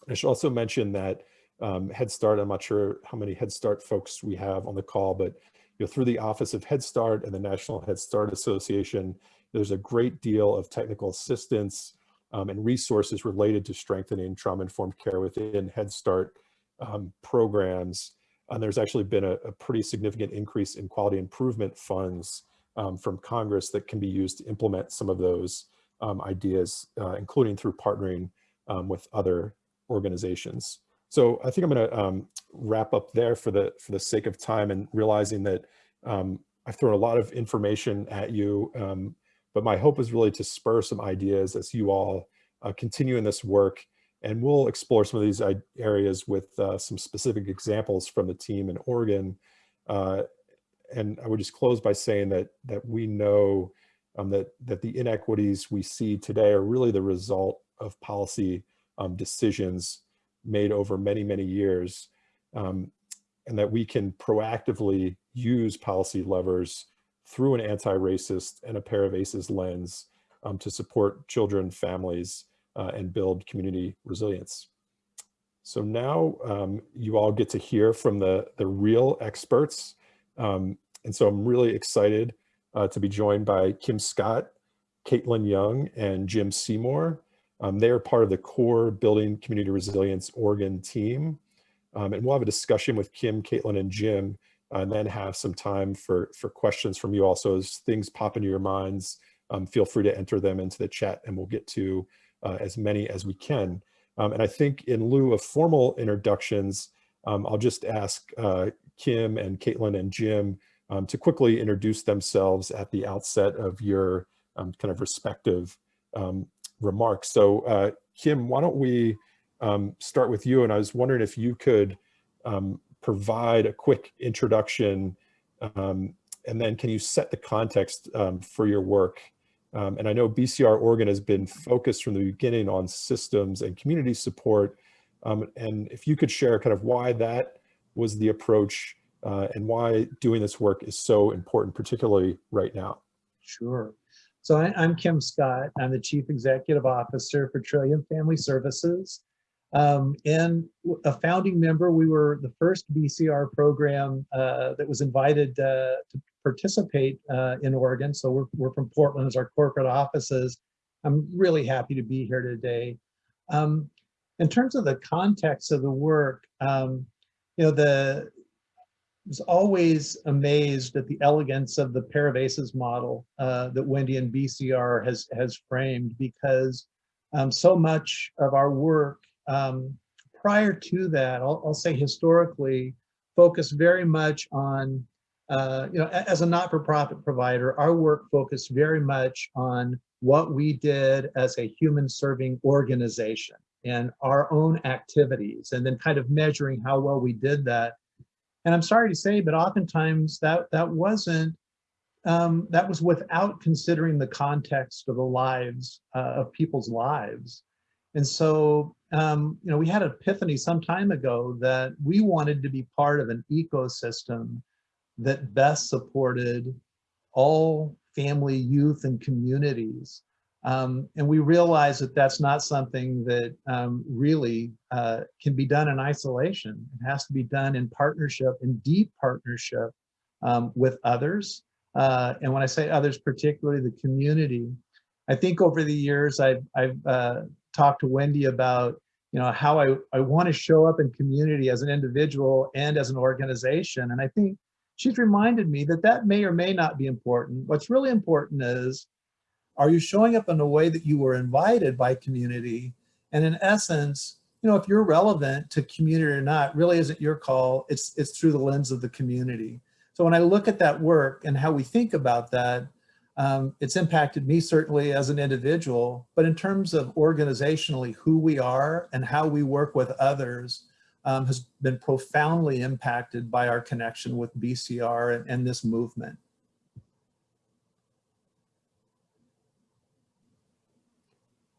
I should also mention that um, Head Start, I'm not sure how many Head Start folks we have on the call, but you know, through the Office of Head Start and the National Head Start Association, there's a great deal of technical assistance um, and resources related to strengthening trauma-informed care within Head Start um, programs. And there's actually been a, a, pretty significant increase in quality improvement funds um, from Congress that can be used to implement some of those um, ideas, uh, including through partnering um, with other organizations. So I think I'm going to um, wrap up there for the for the sake of time and realizing that um, I've thrown a lot of information at you, um, but my hope is really to spur some ideas as you all uh, continue in this work. And we'll explore some of these areas with uh, some specific examples from the team in Oregon. Uh, and I would just close by saying that that we know um, that that the inequities we see today are really the result of policy um, decisions made over many many years, um, and that we can proactively use policy levers through an anti-racist and a pair of ACEs lens um, to support children, families, uh, and build community resilience. So now um, you all get to hear from the, the real experts um, and so I'm really excited uh, to be joined by Kim Scott, Caitlin Young, and Jim Seymour. Um, they are part of the core Building Community Resilience Oregon team. Um, and we'll have a discussion with Kim, Caitlin, and Jim, uh, and then have some time for, for questions from you also. As things pop into your minds, um, feel free to enter them into the chat and we'll get to uh, as many as we can. Um, and I think in lieu of formal introductions, um, I'll just ask uh, Kim and Caitlin and Jim um, to quickly introduce themselves at the outset of your um, kind of respective um, remarks. So uh, Kim, why don't we um, start with you? And I was wondering if you could provide a quick introduction and then can you set the context for your work? And I know BCR Oregon has been focused from the beginning on systems and community support. and if you could share kind of why that was the approach uh, and why doing this work is so important, particularly right now. Sure. So I, am Kim Scott. I'm the Chief Executive Officer for Trillium Family Services. Um, and a founding member, we were the first BCR program uh, that was invited uh, to participate uh, in Oregon. So we're, we're from Portland as our corporate offices. I'm really happy to be here today. Um, in terms of the context of the work, um, you know, the was always amazed at the elegance of the pair model uh, that Wendy and BCR has has framed because um, so much of our work um, prior to that, I'll, I'll, say historically, focused very much on, uh, you know, as a not-for-profit provider, our work focused very much on what we did as a human serving organization and our own activities and then kind of measuring how well we did that and I'm sorry to say, but oftentimes that that wasn't um, that was without considering the context of the lives uh, of people's lives. And so, um, you know, we had an epiphany some time ago that we wanted to be part of an ecosystem that best supported all family, youth, and communities. Um, and we realize that that's not something that um, really uh, can be done in isolation. It has to be done in partnership, in deep partnership um, with others. Uh, and when I say others, particularly the community, I think over the years I've, I've uh, talked to Wendy about you know how I, I want to show up in community as an individual and as an organization. And I think she's reminded me that that may or may not be important. What's really important is are you showing up in a way that you were invited by community? And in essence, you know, if you're relevant to community or not, really isn't your call. It's, it's through the lens of the community. So when I look at that work and how we think about that, um, it's impacted me certainly as an individual, but in terms of organizationally who we are and how we work with others um, has been profoundly impacted by our connection with BCR and, and this movement.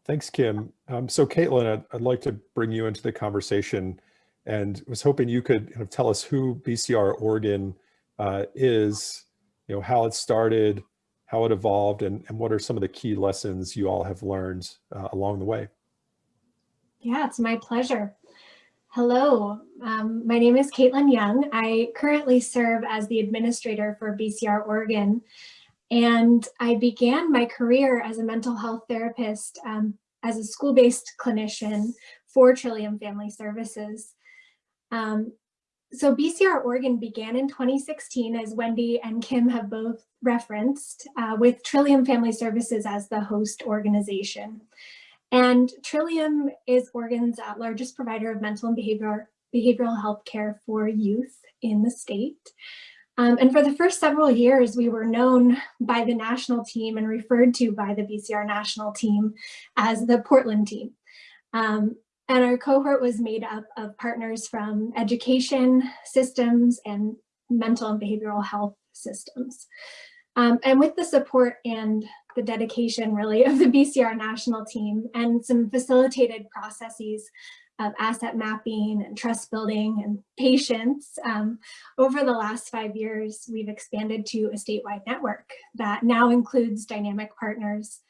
Thanks, Kim. Um, so Caitlin, I'd, I'd, like to bring you into the conversation and was hoping you could kind of tell us who BCR Oregon uh, is, you know, how it started, how it evolved, and, and what are some of the key lessons you all have learned uh, along the way? Yeah, it's my pleasure. Hello, um, my name is Caitlin Young. I currently serve as the administrator for BCR Oregon. And I began my career as a mental health therapist um, as a school-based clinician for Trillium Family Services. Um, so BCR Oregon began in 2016, as Wendy and Kim have both referenced, uh, with Trillium Family Services as the host organization. And Trillium is Oregon's uh, largest provider of mental and behavioral, behavioral health care for youth in the state. Um, and for the first several years, we were known by the national team and referred to by the BCR national team as the Portland team. Um, and our cohort was made up of partners from education systems and mental and behavioral health systems. Um, and with the support and the dedication really of the BCR national team and some facilitated processes of asset mapping and trust building and patience. Um, over the last five years, we've expanded to a statewide network that now includes dynamic partners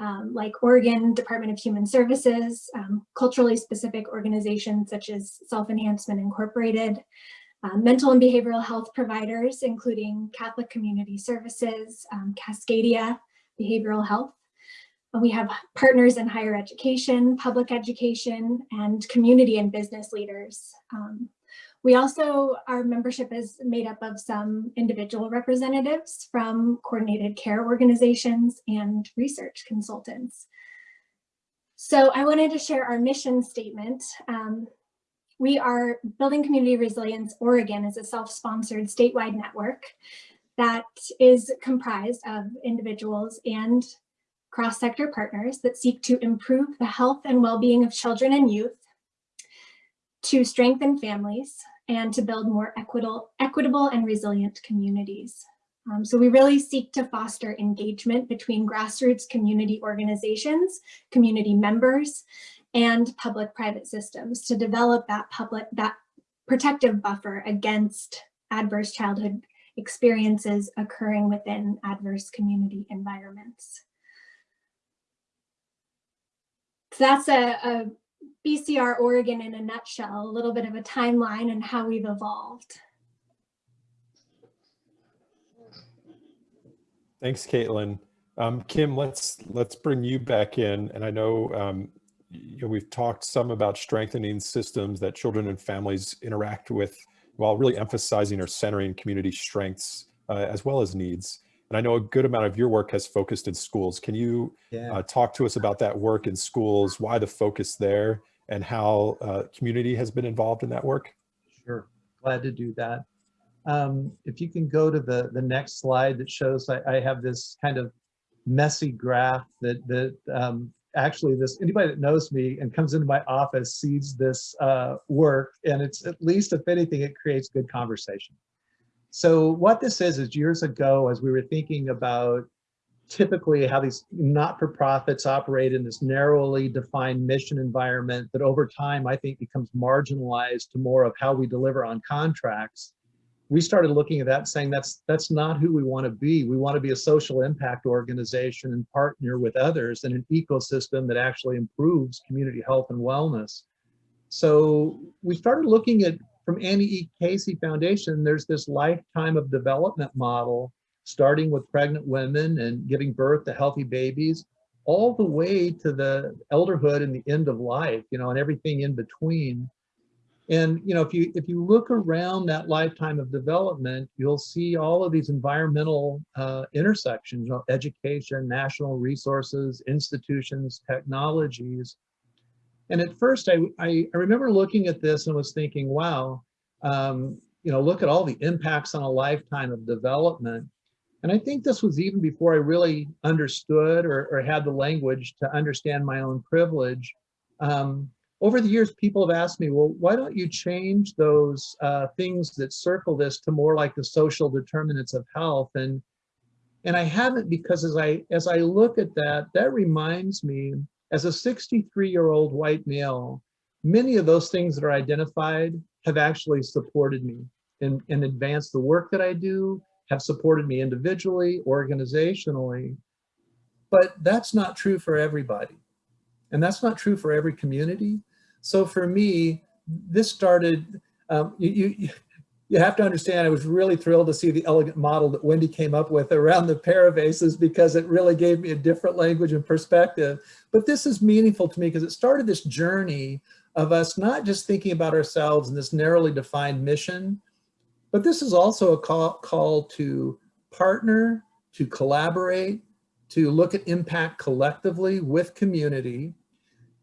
um, like Oregon Department of Human Services, um, culturally specific organizations such as Self-Enhancement Incorporated, uh, mental and behavioral health providers, including Catholic Community Services, um, Cascadia Behavioral Health, we have partners in higher education, public education, and community and business leaders. We also, our membership is made up of some individual representatives from coordinated care organizations and research consultants. So I wanted to share our mission statement. Um, we are Building Community Resilience Oregon is a self-sponsored statewide network that is comprised of individuals and cross-sector partners that seek to improve the health and well-being of children and youth, to strengthen families, and to build more equitable, equitable and resilient communities. Um, so we really seek to foster engagement between grassroots community organizations, community members, and public-private systems to develop that public, that protective buffer against adverse childhood experiences occurring within adverse community environments. So that's a, a BCR Oregon in a nutshell, a little bit of a timeline and how we've evolved. Thanks, Caitlin. Um, Kim, let's let's bring you back in. And I know, um, you know we've talked some about strengthening systems that children and families interact with while really emphasizing or centering community strengths uh, as well as needs. And I know a good amount of your work has focused in schools. Can you Yeah. uh, talk to us about that work in schools, why the focus there, and how uh, community has been involved in that work? Sure, glad to do that. Um, if you can go to the, the next slide that shows I, I have this kind of messy graph that, that um, actually this, anybody that knows me and comes into my office sees this uh, work and it's at least if anything, it creates good conversation. So what this is, is years ago, as we were thinking about typically how these not-for-profits operate in this narrowly defined mission environment that over time, I think becomes marginalized to more of how we deliver on contracts. We started looking at that saying that's that's not who we want to be. We want to be a social impact organization and partner with others in an ecosystem that actually improves community health and wellness. So we started looking at from Annie E. Casey Foundation, there's this lifetime of development model starting with pregnant women and giving birth to healthy babies, all the way to the elderhood and the end of life, you know, and everything in between. And, you know, if you if you look around that lifetime of development, you'll see all of these environmental uh, intersections, you know, education, national resources, institutions, technologies. And at first, I, I, I remember looking at this and was thinking, wow, um, you know, look at all the impacts on a lifetime of development. And I think this was even before I really understood or, or had the language to understand my own privilege. Um, over the years, people have asked me, well, why don't you change those uh, things that circle this to more like the social determinants of health? And and I haven't because as I as I look at that, that reminds me, as a 63 year old white male, many of those things that are identified have actually supported me and, and advanced the work that I do, have supported me individually, organizationally. But that's not true for everybody. And that's not true for every community. So for me, this started, um, you, you, you have to understand, I was really thrilled to see the elegant model that Wendy came up with around the pair of ACEs because it really gave me a different language and perspective. But this is meaningful to me because it started this journey of us not just thinking about ourselves in this narrowly defined mission, but this is also a call, call to partner, to collaborate, to look at impact collectively with community.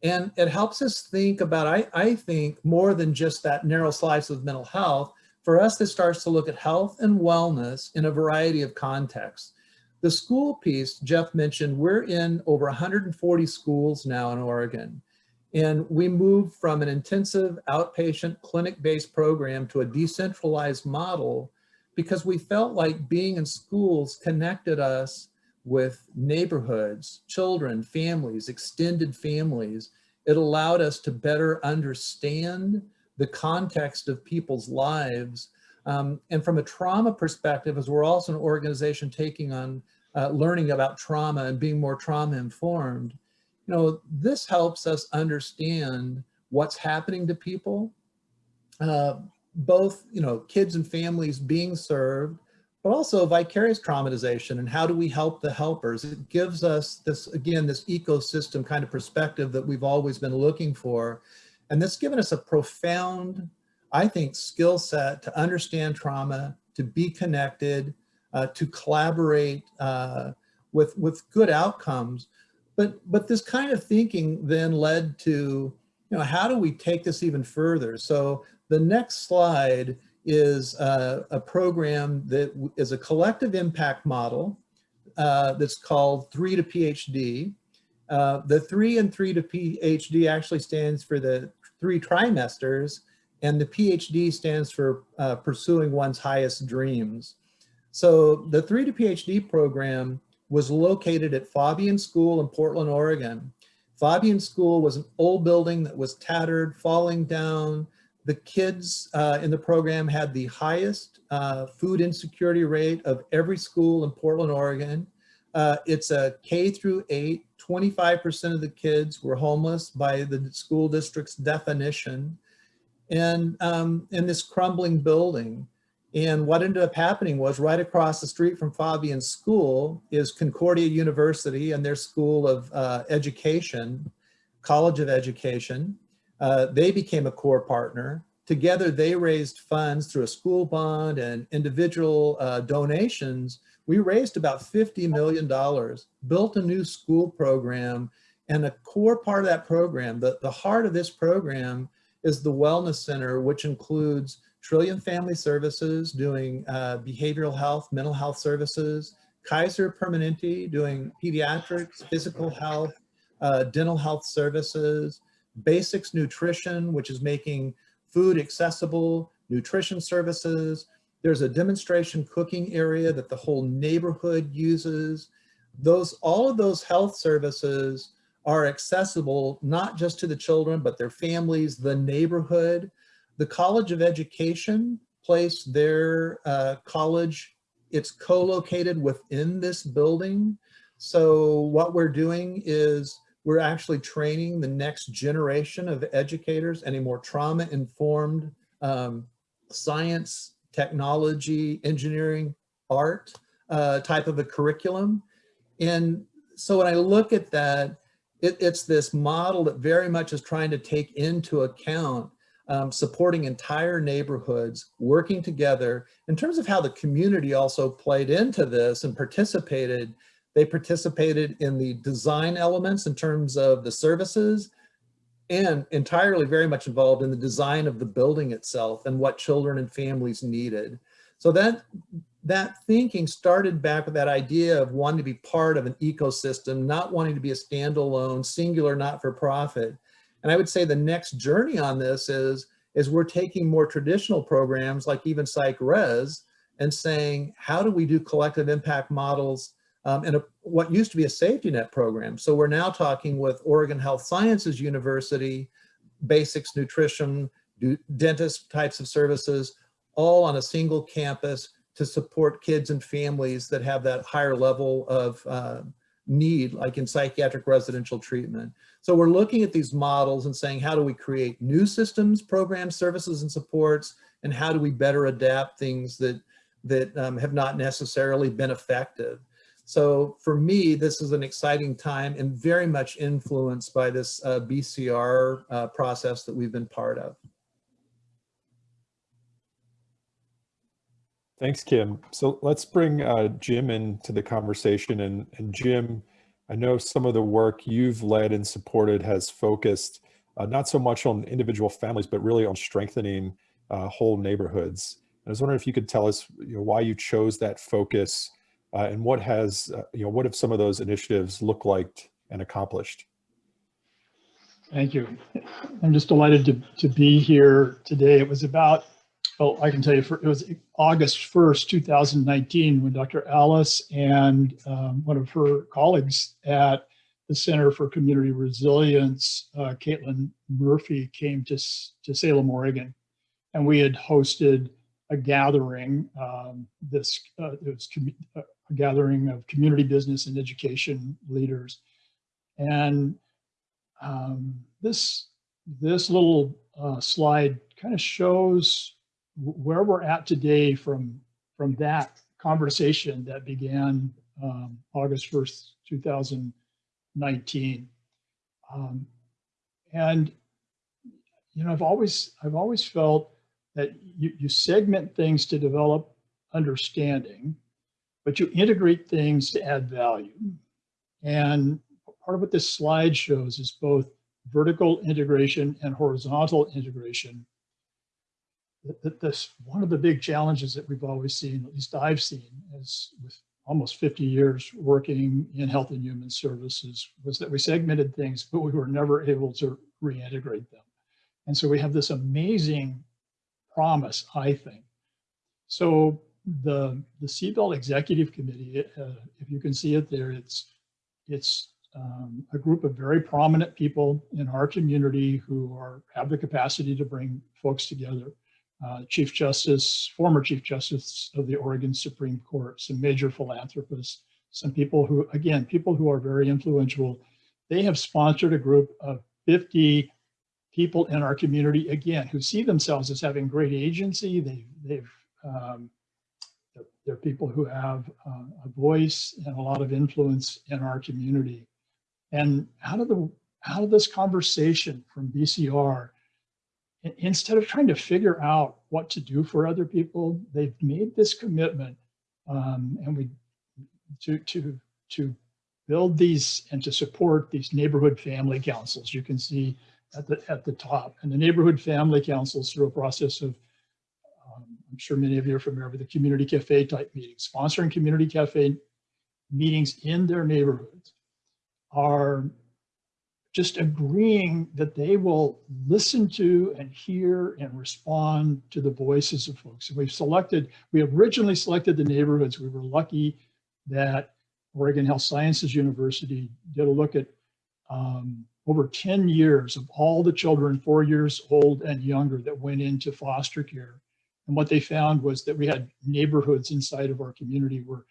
And it helps us think about, I, I think, more than just that narrow slice of mental health. For us, this starts to look at health and wellness in a variety of contexts. The school piece, Jeff mentioned, we're in over 140 schools now in Oregon. And we moved from an intensive outpatient clinic-based program to a decentralized model because we felt like being in schools connected us with neighborhoods, children, families, extended families. It allowed us to better understand the context of people's lives. Um, and from a trauma perspective, as we're also an organization taking on uh, learning about trauma and being more trauma informed, you know, this helps us understand what's happening to people, uh, both, you know, kids and families being served, but also vicarious traumatization and how do we help the helpers? It gives us this, again, this ecosystem kind of perspective that we've always been looking for. And that's given us a profound, I think, skill set to understand trauma, to be connected, uh, to collaborate uh, with, with good outcomes. But, but this kind of thinking then led to, you know, how do we take this even further? So the next slide is a, a program that is a collective impact model uh, that's called three to PhD. Uh, the three and three to PhD actually stands for the three trimesters and the PhD stands for uh, pursuing one's highest dreams. So the three to PhD program was located at Faubion School in Portland, Oregon. Faubion School was an old building that was tattered, falling down. The kids uh, in the program had the highest uh, food insecurity rate of every school in Portland, Oregon. Uh, it's a K through eight, 25% of the kids were homeless by the school district's definition. And um, in this crumbling building, and what ended up happening was right across the street from Faubion School is Concordia University and their School of uh, Education, College of Education. Uh, they became a core partner. Together, they raised funds through a school bond and individual uh, donations. We raised about $50 million, built a new school program, and a core part of that program, the, the heart of this program is the Wellness Center, which includes Trillium Family Services doing uh, behavioral health, mental health services, Kaiser Permanente doing pediatrics, physical health, uh, dental health services, Basics Nutrition, which is making food accessible, nutrition services, There's a demonstration cooking area that the whole neighborhood uses. Those, all of those health services are accessible not just to the children, but their families, the neighborhood. The College of Education placed their uh, college, it's co-located within this building. So what we're doing is we're actually training the next generation of educators and a more trauma-informed um, science, technology, engineering, art uh, type of a curriculum. And so when I look at that, it, it's this model that very much is trying to take into account um, supporting entire neighborhoods, working together. In terms of how the community also played into this and participated, they participated in the design elements in terms of the services and entirely very much involved in the design of the building itself and what children and families needed. So that, that thinking started back with that idea of wanting to be part of an ecosystem, not wanting to be a standalone, singular, not-for-profit. And I would say the next journey on this is, is we're taking more traditional programs like even Psych Res and saying, how do we do collective impact models um, in a, what used to be a safety net program. So we're now talking with Oregon Health Sciences University, basics, nutrition, dentist types of services, all on a single campus to support kids and families that have that higher level of uh, need, like in psychiatric residential treatment. So we're looking at these models and saying, how do we create new systems, programs, services, and supports, and how do we better adapt things that, that um, have not necessarily been effective? So for me, this is an exciting time and very much influenced by this uh, BCR uh, process that we've been part of. Thanks, Kim. So let's bring uh, Jim into the conversation. And, and Jim, I know some of the work you've led and supported has focused uh, not so much on individual families, but really on strengthening uh, whole neighborhoods. I was wondering if you could tell us you know, why you chose that focus uh, and what has, uh, you know, what have some of those initiatives looked like and accomplished? Thank you. I'm just delighted to, to be here today. It was about, well, I can tell you, for, it was August 1st, 2019, when Dr. Ellis and um, one of her colleagues at the Center for Community Resilience, uh, Caitlin Murphy, came to, to Salem, Oregon. And we had hosted a gathering, um, this uh, it was uh, a gathering of community business and education leaders. And um, this, this little uh, slide kind of shows where we're at today from, from that conversation that began um, August 1st, 2019. Um, and, you know, I've always, I've always felt that you, you segment things to develop understanding but you integrate things to add value. And part of what this slide shows is both vertical integration and horizontal integration. This one of the big challenges that we've always seen, at least I've seen, is with almost 50 years working in health and human services, was that we segmented things, but we were never able to reintegrate them. And so we have this amazing promise, I think. So the the CBELT Executive Committee, uh, if you can see it there, it's it's um, a group of very prominent people in our community who are have the capacity to bring folks together. Uh, Chief Justice, former Chief Justice of the Oregon Supreme Court, some major philanthropists, some people who, again, people who are very influential. They have sponsored a group of 50 people in our community, again, who see themselves as having great agency. They, they've um, they're people who have uh, a voice and a lot of influence in our community. And out of the out of this conversation from BCR, instead of trying to figure out what to do for other people, they've made this commitment um, and we to to to build these and to support these neighborhood family councils. You can see at the at the top, and the neighborhood family councils through a process of I'm sure many of you are familiar with the community cafe type meetings. Sponsoring community cafe meetings in their neighborhoods are just agreeing that they will listen to and hear and respond to the voices of folks. And we've selected, we originally selected the neighborhoods. We were lucky that Oregon Health Sciences University did a look at um, over 10 years of all the children four years old and younger that went into foster care. And what they found was that we had neighborhoods inside of our community where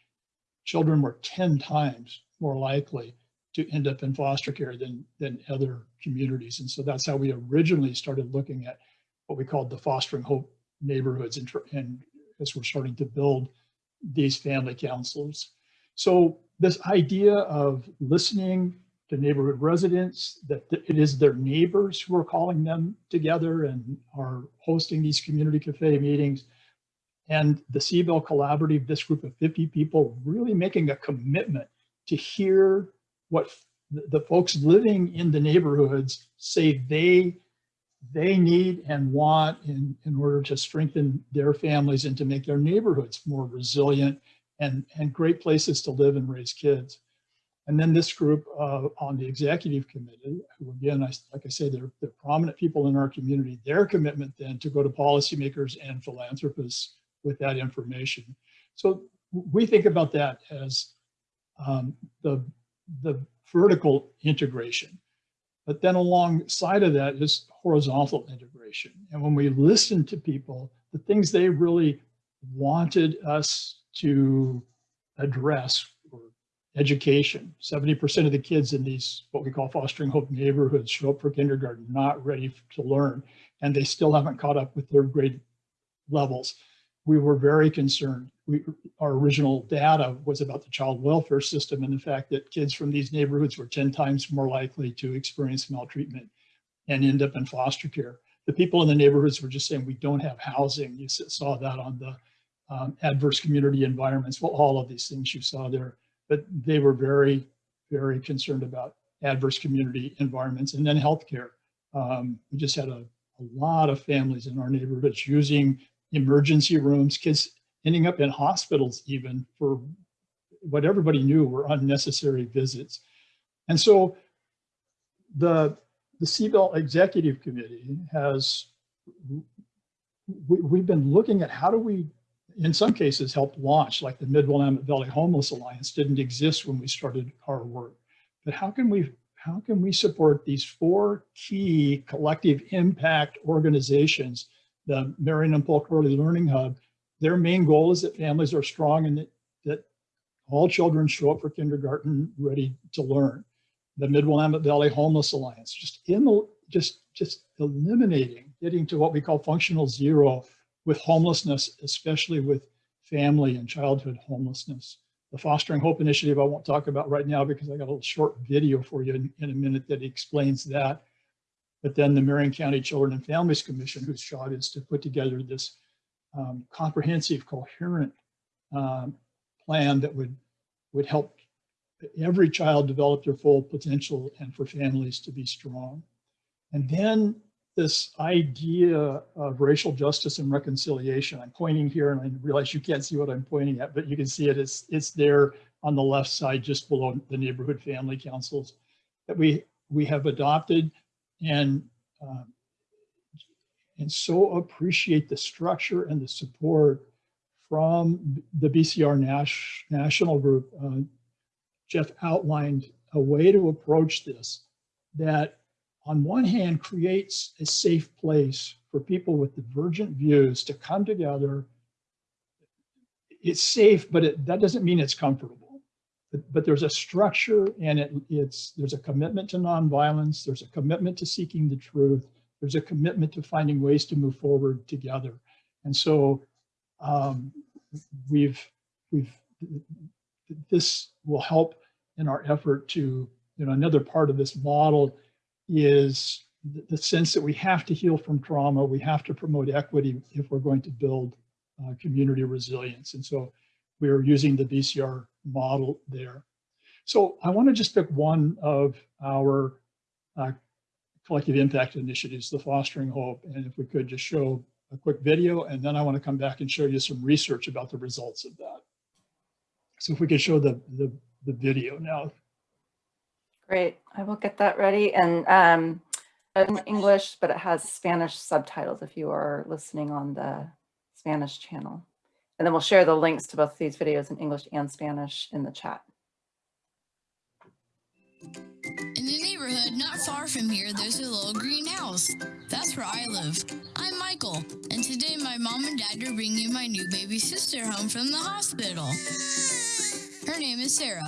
children were 10 times more likely to end up in foster care than, than other communities. And so that's how we originally started looking at what we called the fostering hope neighborhoods and, and as we're starting to build these family councils. So this idea of listening to neighborhood residents, that it is their neighbors who are calling them together and are hosting these community cafe meetings. And the Seabell Collaborative, this group of 50 people really making a commitment to hear what the the folks living in the neighborhoods say they they need and want in, in order to strengthen their families and to make their neighborhoods more resilient and, and great places to live and raise kids. And then this group uh, on the executive committee, who again, I, like I say, they're, they're prominent people in our community, their commitment then to go to policymakers and philanthropists with that information. So we think about that as um, the, the vertical integration. But then alongside of that is horizontal integration. And when we listen to people, the things they really wanted us to address education. 70% of the kids in these, what we call fostering hope neighborhoods show up for kindergarten, not ready to learn, and they still haven't caught up with third grade levels. We were very concerned. We, our original data was about the child welfare system and the fact that kids from these neighborhoods were 10 times more likely to experience maltreatment and end up in foster care. The people in the neighborhoods were just saying, we don't have housing. You saw that on the um, adverse community environments, well, all of these things you saw there, but they were very, very concerned about adverse community environments and then healthcare. Um, we just had a, a lot of families in our neighborhoods using emergency rooms, kids ending up in hospitals even for what everybody knew were unnecessary visits. And so the, the Seabell Executive Committee has, we, we've been looking at how do we, in some cases, helped launch, like the Mid-Willamette Valley Homeless Alliance didn't exist when we started our work. But how can we, how can we support these four key collective impact organizations the Marion and Polk Early Learning Hub, their main goal is that families are strong and that, that all children show up for kindergarten ready to learn. The Mid-Willamette Valley Homeless Alliance, just in the, just, just eliminating, getting to what we call functional zero with homelessness, especially with family and childhood homelessness. The Fostering Hope Initiative, I won't talk about right now because I got a little short video for you in, in a minute that explains that but then the Marion County Children and Families Commission, whose job is to put together this um, comprehensive, coherent um, plan that would would help every child develop their full potential and for families to be strong. And then this idea of racial justice and reconciliation. I'm pointing here and I realize you can't see what I'm pointing at, but you can see it. It's, it's there on the left side, just below the neighborhood family councils that we, we have adopted and um, and so appreciate the structure and the support from the BCR Nash, national group. Uh, Jeff outlined a way to approach this that on one hand creates a safe place for people with divergent views to come together. It's safe, but it, that doesn't mean it's comfortable. But, but there's a structure and it, it's there's a commitment to nonviolence. There's a commitment to seeking the truth. There's a commitment to finding ways to move forward together. And so um, we've we've this will help in our effort to you know another part of this model is the, sense that we have to heal from trauma we have to promote equity if we're going to build uh, community resilience and so we are using the BCR model there. So I want to just pick one of our uh, collective impact initiatives, the Fostering Hope, and if we could just show a quick video, and then I want to come back and show you some research about the results of that. So if we could show the, the, the video now. Great. I will get that ready and um, in English, but it has Spanish subtitles if you are listening on the Spanish channel. And then we'll share the links to both these videos in English and Spanish in the chat. In the neighborhood not far from here, there's a little greenhouse. That's where I live. I'm Michael, and today my mom and dad are bringing my new baby sister home from the hospital. Her name is Sarah.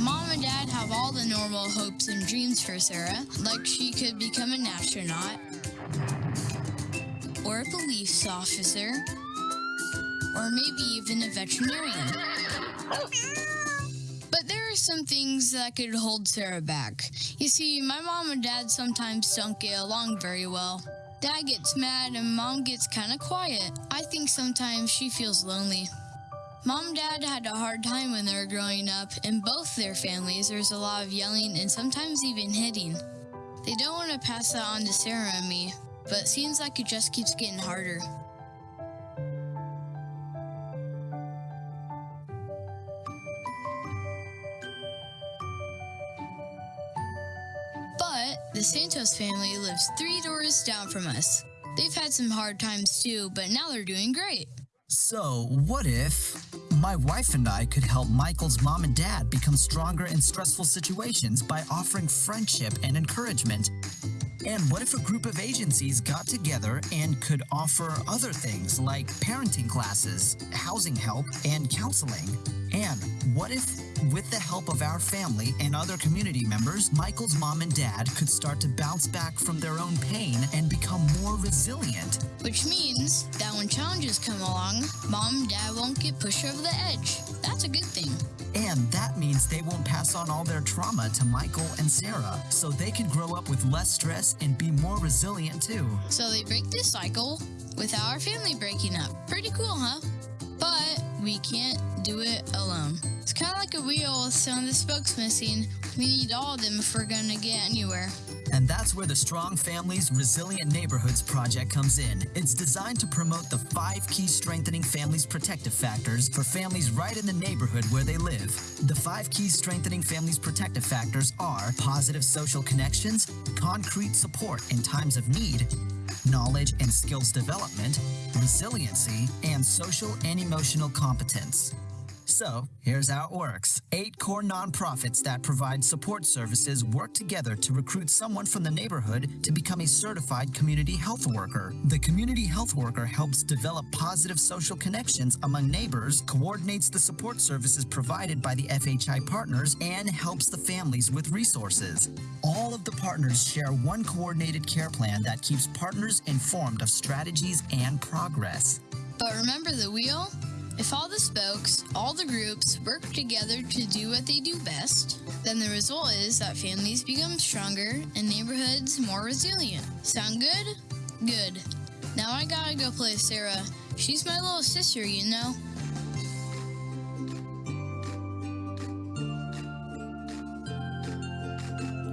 Mom and dad have all the normal hopes and dreams for Sarah, like she could become an astronaut, or a police officer, or maybe even a veterinarian. But there are some things that could hold Sarah back. You see, my mom and dad sometimes don't get along very well. Dad gets mad and mom gets kind of quiet. I think sometimes she feels lonely. Mom and dad had a hard time when they were growing up. In both their families, there's a lot of yelling and sometimes even hitting. They don't want to pass that on to Sarah and me, but it seems like it just keeps getting harder. But the Santos family lives three doors down from us. They've had some hard times too, but now they're doing great. So, what if my wife and I could help Michael's mom and dad become stronger in stressful situations by offering friendship and encouragement? And what if a group of agencies got together and could offer other things like parenting classes, housing help, and counseling? And what if, with the help of our family and other community members, Michael's mom and dad could start to bounce back from their own pain and become more resilient? Which means that when challenges come along, mom and dad won't get pushed over the edge. That's a good thing. And that means they won't pass on all their trauma to Michael and Sarah, so they can grow up with less stress and be more resilient too. So they break this cycle without our family breaking up. Pretty cool, huh? But we can't do it alone. It's kind of like a wheel with some of the spokes missing. We need all of them if we're going to get anywhere. And that's where the Strong Families Resilient Neighborhoods project comes in. It's designed to promote the five key strengthening families protective factors for families right in the neighborhood where they live. The five key strengthening families protective factors are positive social connections, concrete support in times of need, knowledge and skills development, resiliency, and social and emotional competence. So, here's how it works. Eight core nonprofits that provide support services work together to recruit someone from the neighborhood to become a certified community health worker. The community health worker helps develop positive social connections among neighbors, coordinates the support services provided by the FHI partners, and helps the families with resources. All of the partners share one coordinated care plan that keeps partners informed of strategies and progress. But remember the wheel? If all the spokes, all the groups work together to do what they do best, then the result is that families become stronger and neighborhoods more resilient. Sound good? Good. Now I gotta go play Sarah. She's my little sister, you know.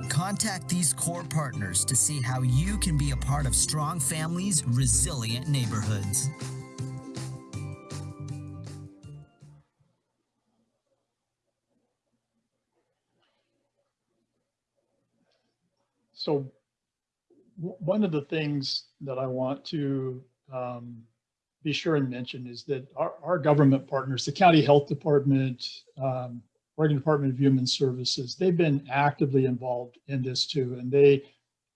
Contact these core partners to see how you can be a part of Strong Families Resilient Neighborhoods. So one of the things that I want to um, be sure and mention is that our, our government partners, the county health department, um, Oregon Department of Human Services, they've been actively involved in this too. And they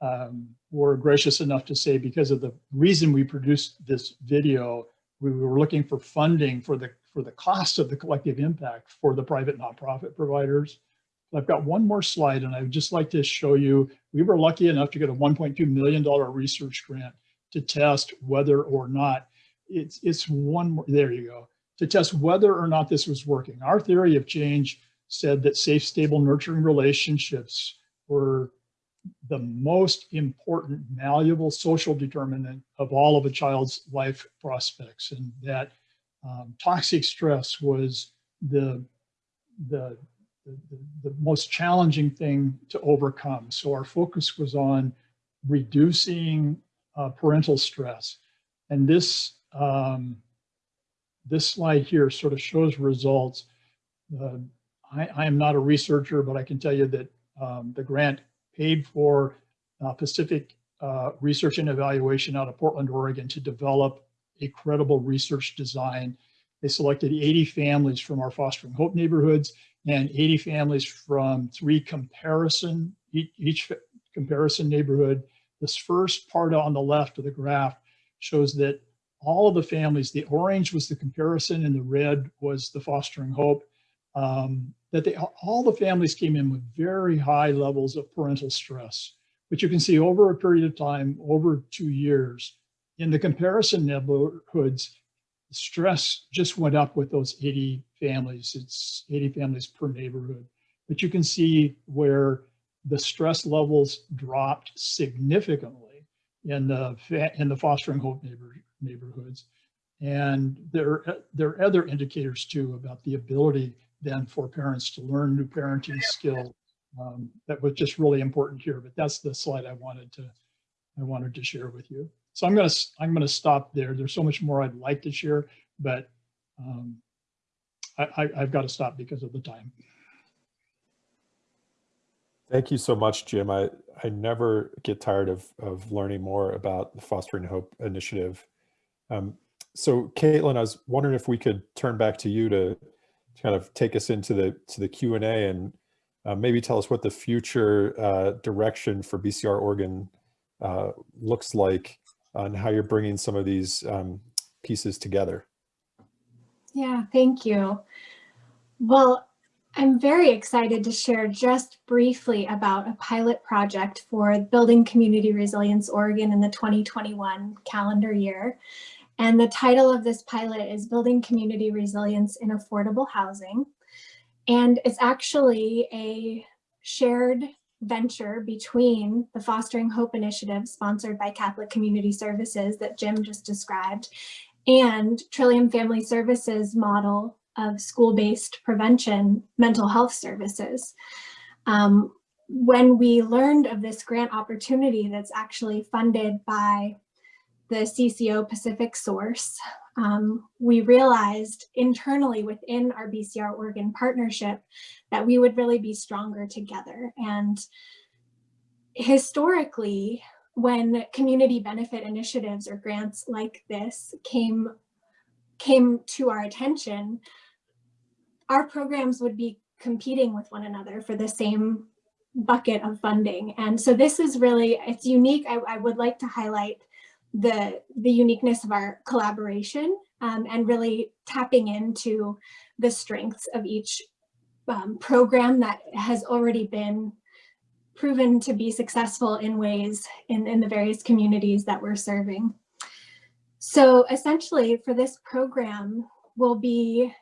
um, were gracious enough to say because of the reason we produced this video, we were looking for funding for the for the cost of the collective impact for the private nonprofit providers. I've got one more slide and I would just like to show you, we were lucky enough to get a $1.2 million research grant to test whether or not it's, it's one more, there you go, to test whether or not this was working. Our theory of change said that safe, stable, nurturing relationships were the most important, malleable social determinant of all of a child's life prospects and that um, toxic stress was the, the the, the, the, most challenging thing to overcome. So our focus was on reducing uh, parental stress. And this, um, this slide here sort of shows results. Uh, I, I, am not a researcher, but I can tell you that um, the grant paid for uh, Pacific uh, Research and Evaluation out of Portland, Oregon to develop a credible research design. They selected 80 families from our Fostering Hope neighborhoods and 80 families from three comparison, each, comparison neighborhood. This first part on the left of the graph shows that all of the families, the orange was the comparison and the red was the Fostering Hope, um, that they, all the families came in with very high levels of parental stress. But you can see over a period of time, over two years, in the comparison neighborhoods, stress just went up with those 80 families. It's 80 families per neighborhood. But you can see where the stress levels dropped significantly in the in the fostering hope neighbor, neighborhoods. And there, there are other indicators too about the ability then for parents to learn new parenting skills. Um, that was just really important here, but that's the slide I wanted to, I wanted to share with you. So I'm gonna, I'm gonna stop there. There's so much more I'd like to share, but um, I, I've got to stop because of the time. Thank you so much, Jim. I, I never get tired of, of learning more about the Fostering Hope initiative. Um, so Caitlin, I was wondering if we could turn back to you to, to kind of take us into the to the Q&A and uh, maybe tell us what the future uh, direction for BCR Oregon uh, looks like and how you're bringing some of these um, pieces together. Yeah, thank you. Well, I'm very excited to share just briefly about a pilot project for Building Community Resilience Oregon in the 2021 calendar year. And the title of this pilot is Building Community Resilience in Affordable Housing. And it's actually a shared venture between the Fostering Hope Initiative sponsored by Catholic Community Services that Jim just described and Trillium Family Services model of school-based prevention mental health services. Um, when we learned of this grant opportunity that's actually funded by the CCO PacificSource, um, we realized internally within our BCR Oregon partnership that we would really be stronger together. And historically, when community benefit initiatives or grants like this came, came to our attention, our programs would be competing with one another for the same bucket of funding. And so this is really, it's unique. I, I would like to highlight the, the uniqueness of our collaboration um, and really tapping into the strengths of each um, program that has already been proven to be successful in ways in, in the various communities that we're serving. So essentially for this program, we'll be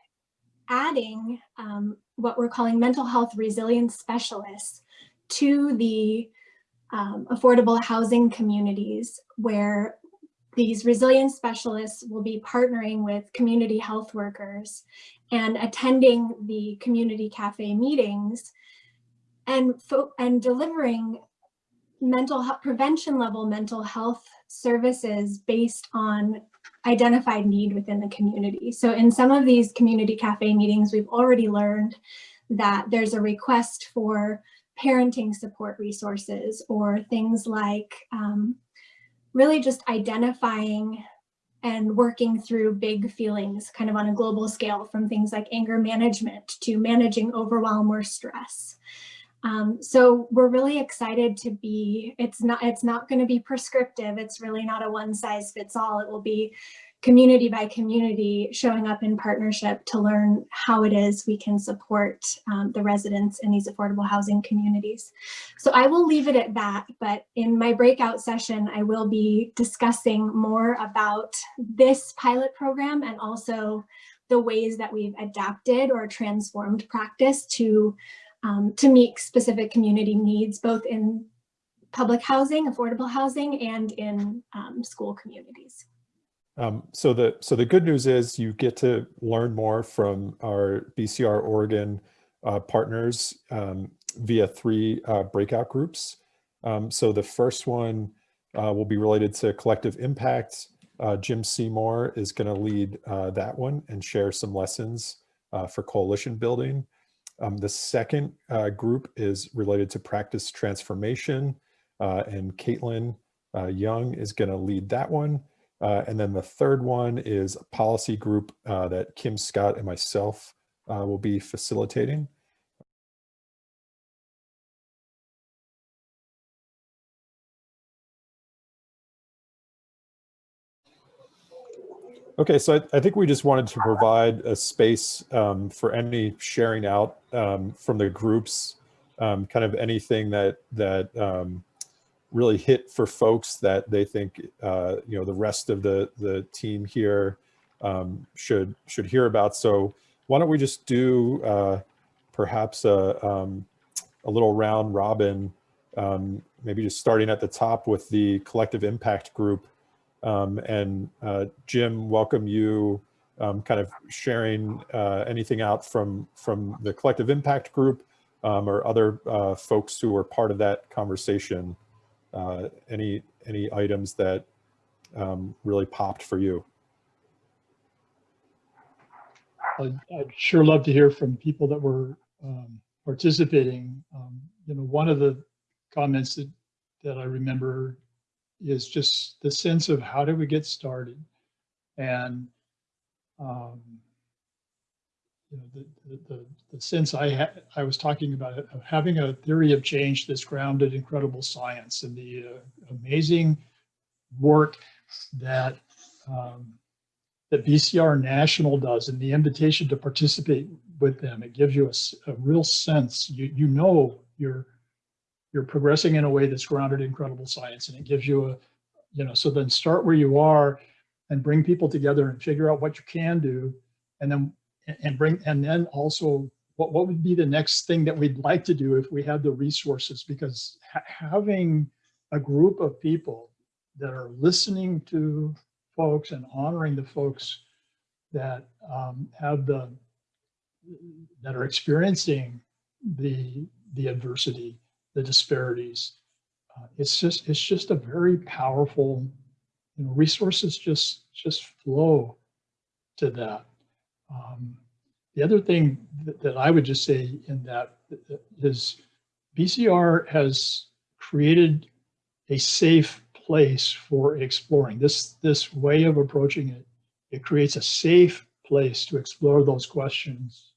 adding um, what we're calling mental health resilience specialists to the um, affordable housing communities where these resilience specialists will be partnering with community health workers and attending the community cafe meetings and, and delivering mental health prevention level mental health services based on identified need within the community. So in some of these community cafe meetings, we've already learned that there's a request for parenting support resources or things like um, really just identifying and working through big feelings kind of on a global scale from things like anger management to managing overwhelm or stress. Um, so we're really excited to be, it's not, it's not going to be prescriptive. It's really not a one size fits all. It will be community by community showing up in partnership to learn how it is we can support um, the residents in these affordable housing communities. So I will leave it at that, but in my breakout session, I will be discussing more about this pilot program and also the ways that we've adapted or transformed practice to um, to meet specific community needs, both in public housing, affordable housing, and in um, school communities. Um, so the so the good news is you get to learn more from our BCR Oregon uh, partners um, via three uh, breakout groups. Um, so the first one uh, will be related to collective impact. Uh, Jim Seymour is going to lead uh, that one and share some lessons uh, for coalition building. Um, the second group is related to practice transformation, and Caitlin Young is going to lead that one. Uh, and then the third one is a policy group uh, that Kim Scott and myself uh, will be facilitating. Okay, so I, I, think we just wanted to provide a space um, for any sharing out um, from the groups, um, kind of anything that that um, really hit for folks that they think uh, you know the rest of the the team here um, should should hear about. So why don't we just do uh, perhaps a um, a little round robin, maybe just starting at the top with the collective impact group. Um, and uh, Jim, welcome you um, kind of sharing uh, anything out from, from the collective impact group um, or other uh, folks who were part of that conversation. Uh, any, any items that um, really popped for you? I'd, I'd, sure love to hear from people that were um, participating. Um, you know, one of the comments that, that I remember is just the sense of how do we get started and um, you know, the, the, the, sense I I was talking about of having a theory of change that's grounded in credible science and the uh, amazing work that um, that BCR National does and the invitation to participate with them. It gives you a, a real sense, you, you know you're you're progressing in a way that's grounded in credible science and it gives you a, you know, so then start where you are and bring people together and figure out what you can do and then, and bring, and then also what, what would be the next thing that we'd like to do if we had the resources because ha having a group of people that are listening to folks and honoring the folks that um, have the, that are experiencing the, the adversity the disparities. Uh, it's just it's just a very powerful, you know, resources just just flow to that. Um, the other thing that, that I would just say in that is BCR has created a safe place for exploring this this way of approaching it. It creates a safe place to explore those questions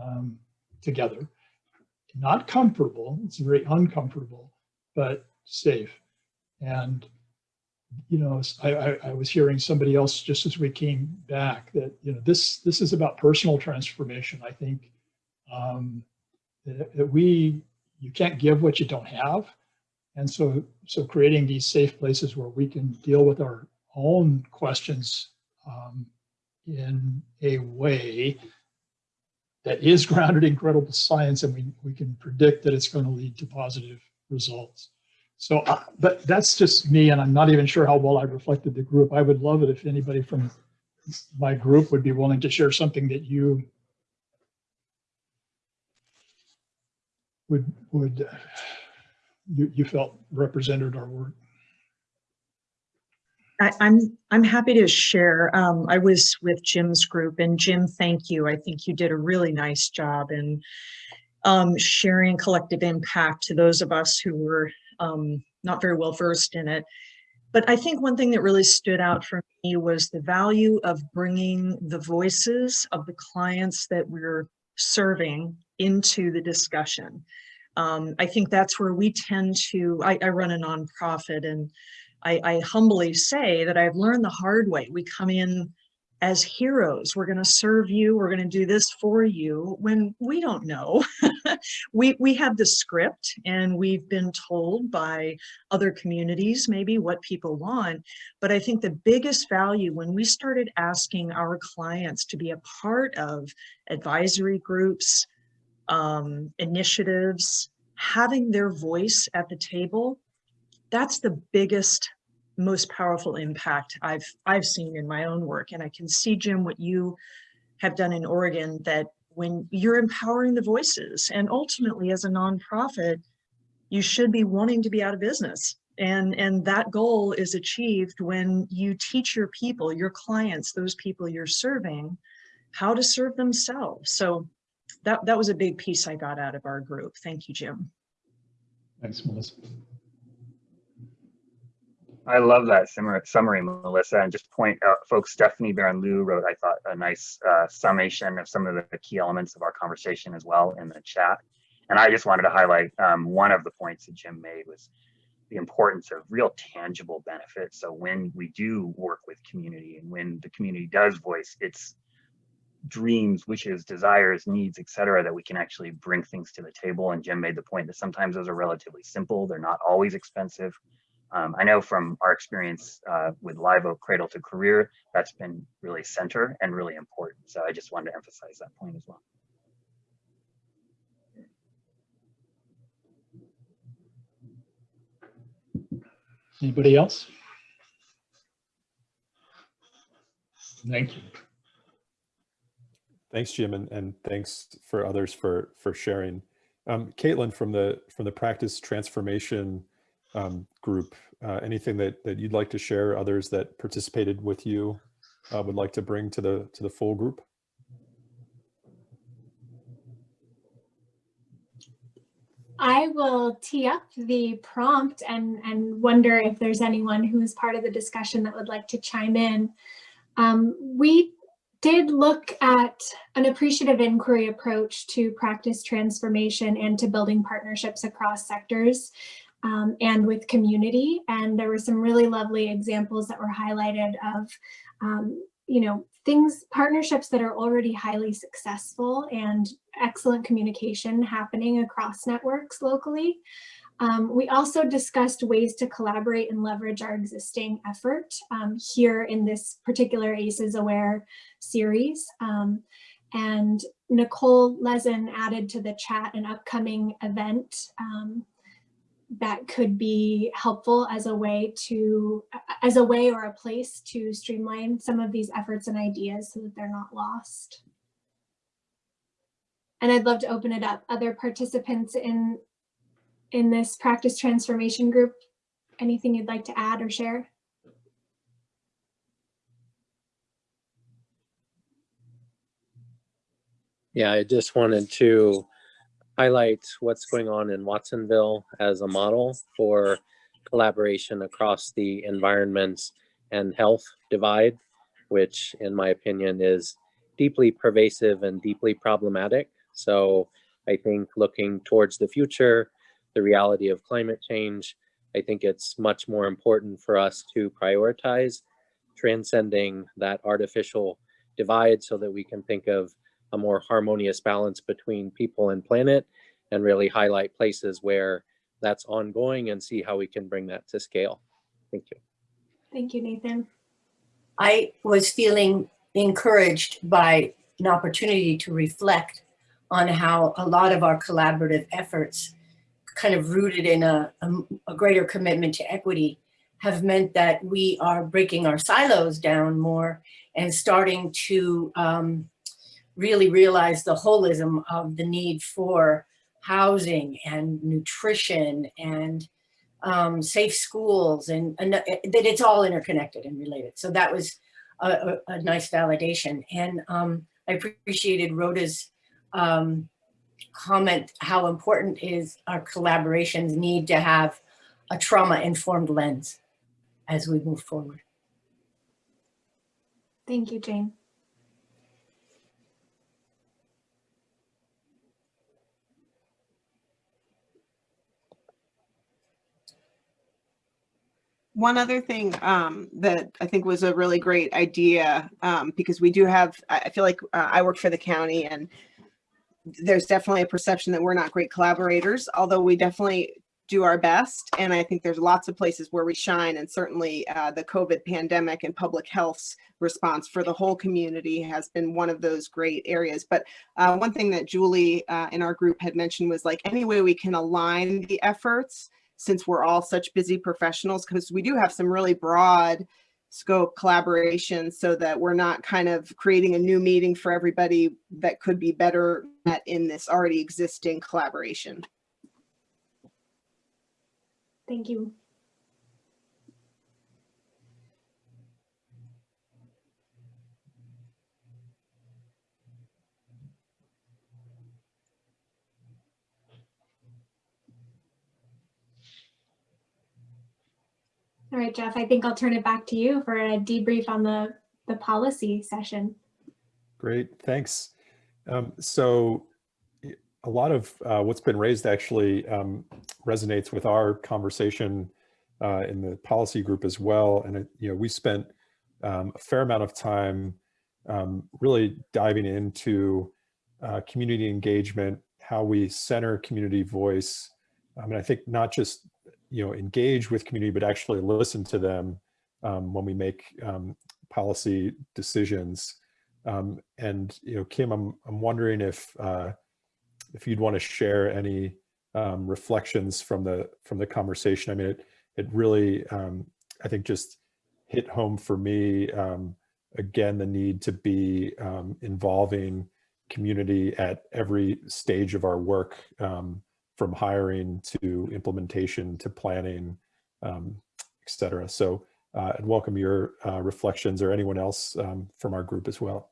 um, together not comfortable, it's very uncomfortable, but safe. And, you know, I, I, I, was hearing somebody else just as we came back that, you know, this, this is about personal transformation. I think um, that, that we, you can't give what you don't have. And so, so creating these safe places where we can deal with our own questions um, in a way that is grounded in credible science and we, we can predict that it's going to lead to positive results. So, uh, but that's just me and I'm not even sure how well I reflected the group. I would love it if anybody from my group would be willing to share something that you would, would you, you felt represented our work. I, I'm, I'm happy to share. Um, I was with Jim's group, and Jim, thank you. I think you did a really nice job in um, sharing collective impact to those of us who were um, not very well versed in it. But I think one thing that really stood out for me was the value of bringing the voices of the clients that we're serving into the discussion. Um, I think that's where we tend to, I, I run a nonprofit and I, I humbly say that I've learned the hard way. We come in as heroes. We're going to serve you. We're going to do this for you when we don't know. we, we have the script and we've been told by other communities maybe what people want. But I think the biggest value when we started asking our clients to be a part of advisory groups, um, initiatives, having their voice at the table, that's the biggest most powerful impact I've I've seen in my own work and I can see Jim what you have done in Oregon that when you're empowering the voices and ultimately as a nonprofit you should be wanting to be out of business and and that goal is achieved when you teach your people your clients those people you're serving how to serve themselves so that, that was a big piece I got out of our group. Thank you, Jim. Thanks, Melissa. I love that summary, Melissa, and just point out, folks, Stephanie Baron Liu wrote, I thought, a nice uh, summation of some of the key elements of our conversation as well in the chat. And I just wanted to highlight um, one of the points that Jim made was the importance of real tangible benefits. So when we do work with community and when the community does voice its dreams, wishes, desires, needs, et cetera, that we can actually bring things to the table. And Jim made the point that sometimes those are relatively simple. They're not always expensive. Um, I know from our experience uh, with Live Oak Cradle to Career, that's been really center and really important. So I just wanted to emphasize that point as well. Anybody else? Thank you. Thanks, Jim, and, and thanks for others for for sharing. Um, Caitlin from the from the practice transformation um, group, uh, anything that that you'd like to share? Others that participated with you uh, would like to bring to the to the full group. I will tee up the prompt and, and wonder if there's anyone who is part of the discussion that would like to chime in. Um, we did look at an appreciative inquiry approach to practice transformation and to building partnerships across sectors um, and with community. And there were some really lovely examples that were highlighted of, um, you know, things, partnerships that are already highly successful and excellent communication happening across networks locally. Um, we also discussed ways to collaborate and leverage our existing effort um, here in this particular ACEs Aware series. Um, and Nicole Lezen added to the chat an upcoming event um, that could be helpful as a way to, as a way or a place to streamline some of these efforts and ideas so that they're not lost. And I'd love to open it up. Other participants in, in this practice transformation group, anything you'd like to add or share? Yeah, I just wanted to highlight what's going on in Watsonville as a model for collaboration across the environment and health divide, which in my opinion is deeply pervasive and deeply problematic. So I think looking towards the future, the reality of climate change, I think it's much more important for us to prioritize transcending that artificial divide so that we can think of a more harmonious balance between people and planet and really highlight places where that's ongoing and see how we can bring that to scale. Thank you. Thank you, Nathan. I was feeling encouraged by an opportunity to reflect on how a lot of our collaborative efforts kind of rooted in a, a, a greater commitment to equity have meant that we are breaking our silos down more and starting to um, really realize the holism of the need for housing and nutrition and um, safe schools and, and, that it's all interconnected and related. So that was a, a, a nice validation. And um, I appreciated Rhoda's um, comment how important is our collaborations need to have a trauma informed lens as we move forward. Thank you, Jane. One other thing um, that I think was a really great idea, um, because we do have, I feel like uh, I work for the county and there's definitely a perception that we're not great collaborators, although we definitely do our best. And I think there's lots of places where we shine and certainly uh, the COVID pandemic and public health's response for the whole community has been one of those great areas. But uh, one thing that Julie uh, in our group had mentioned was like any way we can align the efforts since we're all such busy professionals, because we do have some really broad scope collaboration so that we're not kind of creating a new meeting for everybody that could be better met in this already existing collaboration. Thank you. All right, Jeff, I think I'll turn it back to you for a debrief on the, the policy session. Great, thanks. Um, so a lot of uh, what's been raised actually um, resonates with our conversation uh, in the policy group as well. And, you know, we spent um, a fair amount of time um, really diving into uh, community engagement, how we center community voice. I mean, I think not just, you know, engage with community, but actually listen to them um, when we make um, policy decisions. Um, and you know, Kim, I'm I'm wondering if uh, if you'd want to share any um, reflections from the from the conversation. I mean, it it really um, I think just hit home for me um, again the need to be involving community at every stage of our work, um, from hiring to implementation to planning, um, et cetera. So uh, I'd welcome your uh, reflections or anyone else um, from our group as well.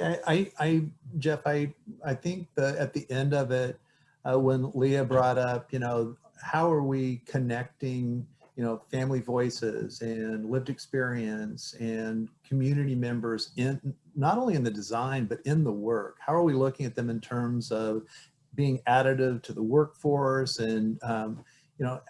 I, I, Jeff, I, I think that at the end of it, uh, when Leah brought up, you know, how are we connecting, you know, family voices and lived experience and community members in, not only in the design, but in the work? How are we looking at them in terms of being additive to the workforce and, um, you know,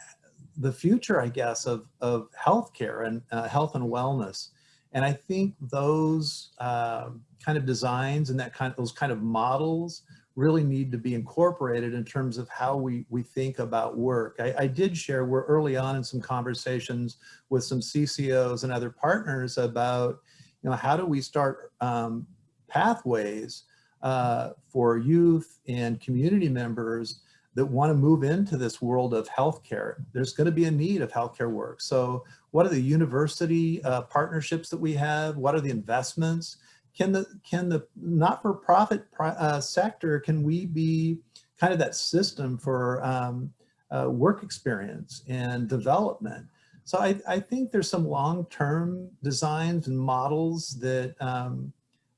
the future, I guess, of, of healthcare and uh, health and wellness. And I think those um, kind of designs and that kind of those kind of models really need to be incorporated in terms of how we we think about work. I, I did share we're early on in some conversations with some CCOs and other partners about you know how do we start um, pathways uh, for youth and community members that want to move into this world of healthcare. There's going to be a need of healthcare work. So what are the university uh, partnerships that we have? What are the investments? Can the can the not-for-profit uh, sector, can we be kind of that system for um, uh, work experience and development? So I, I think there's some long-term designs and models that um,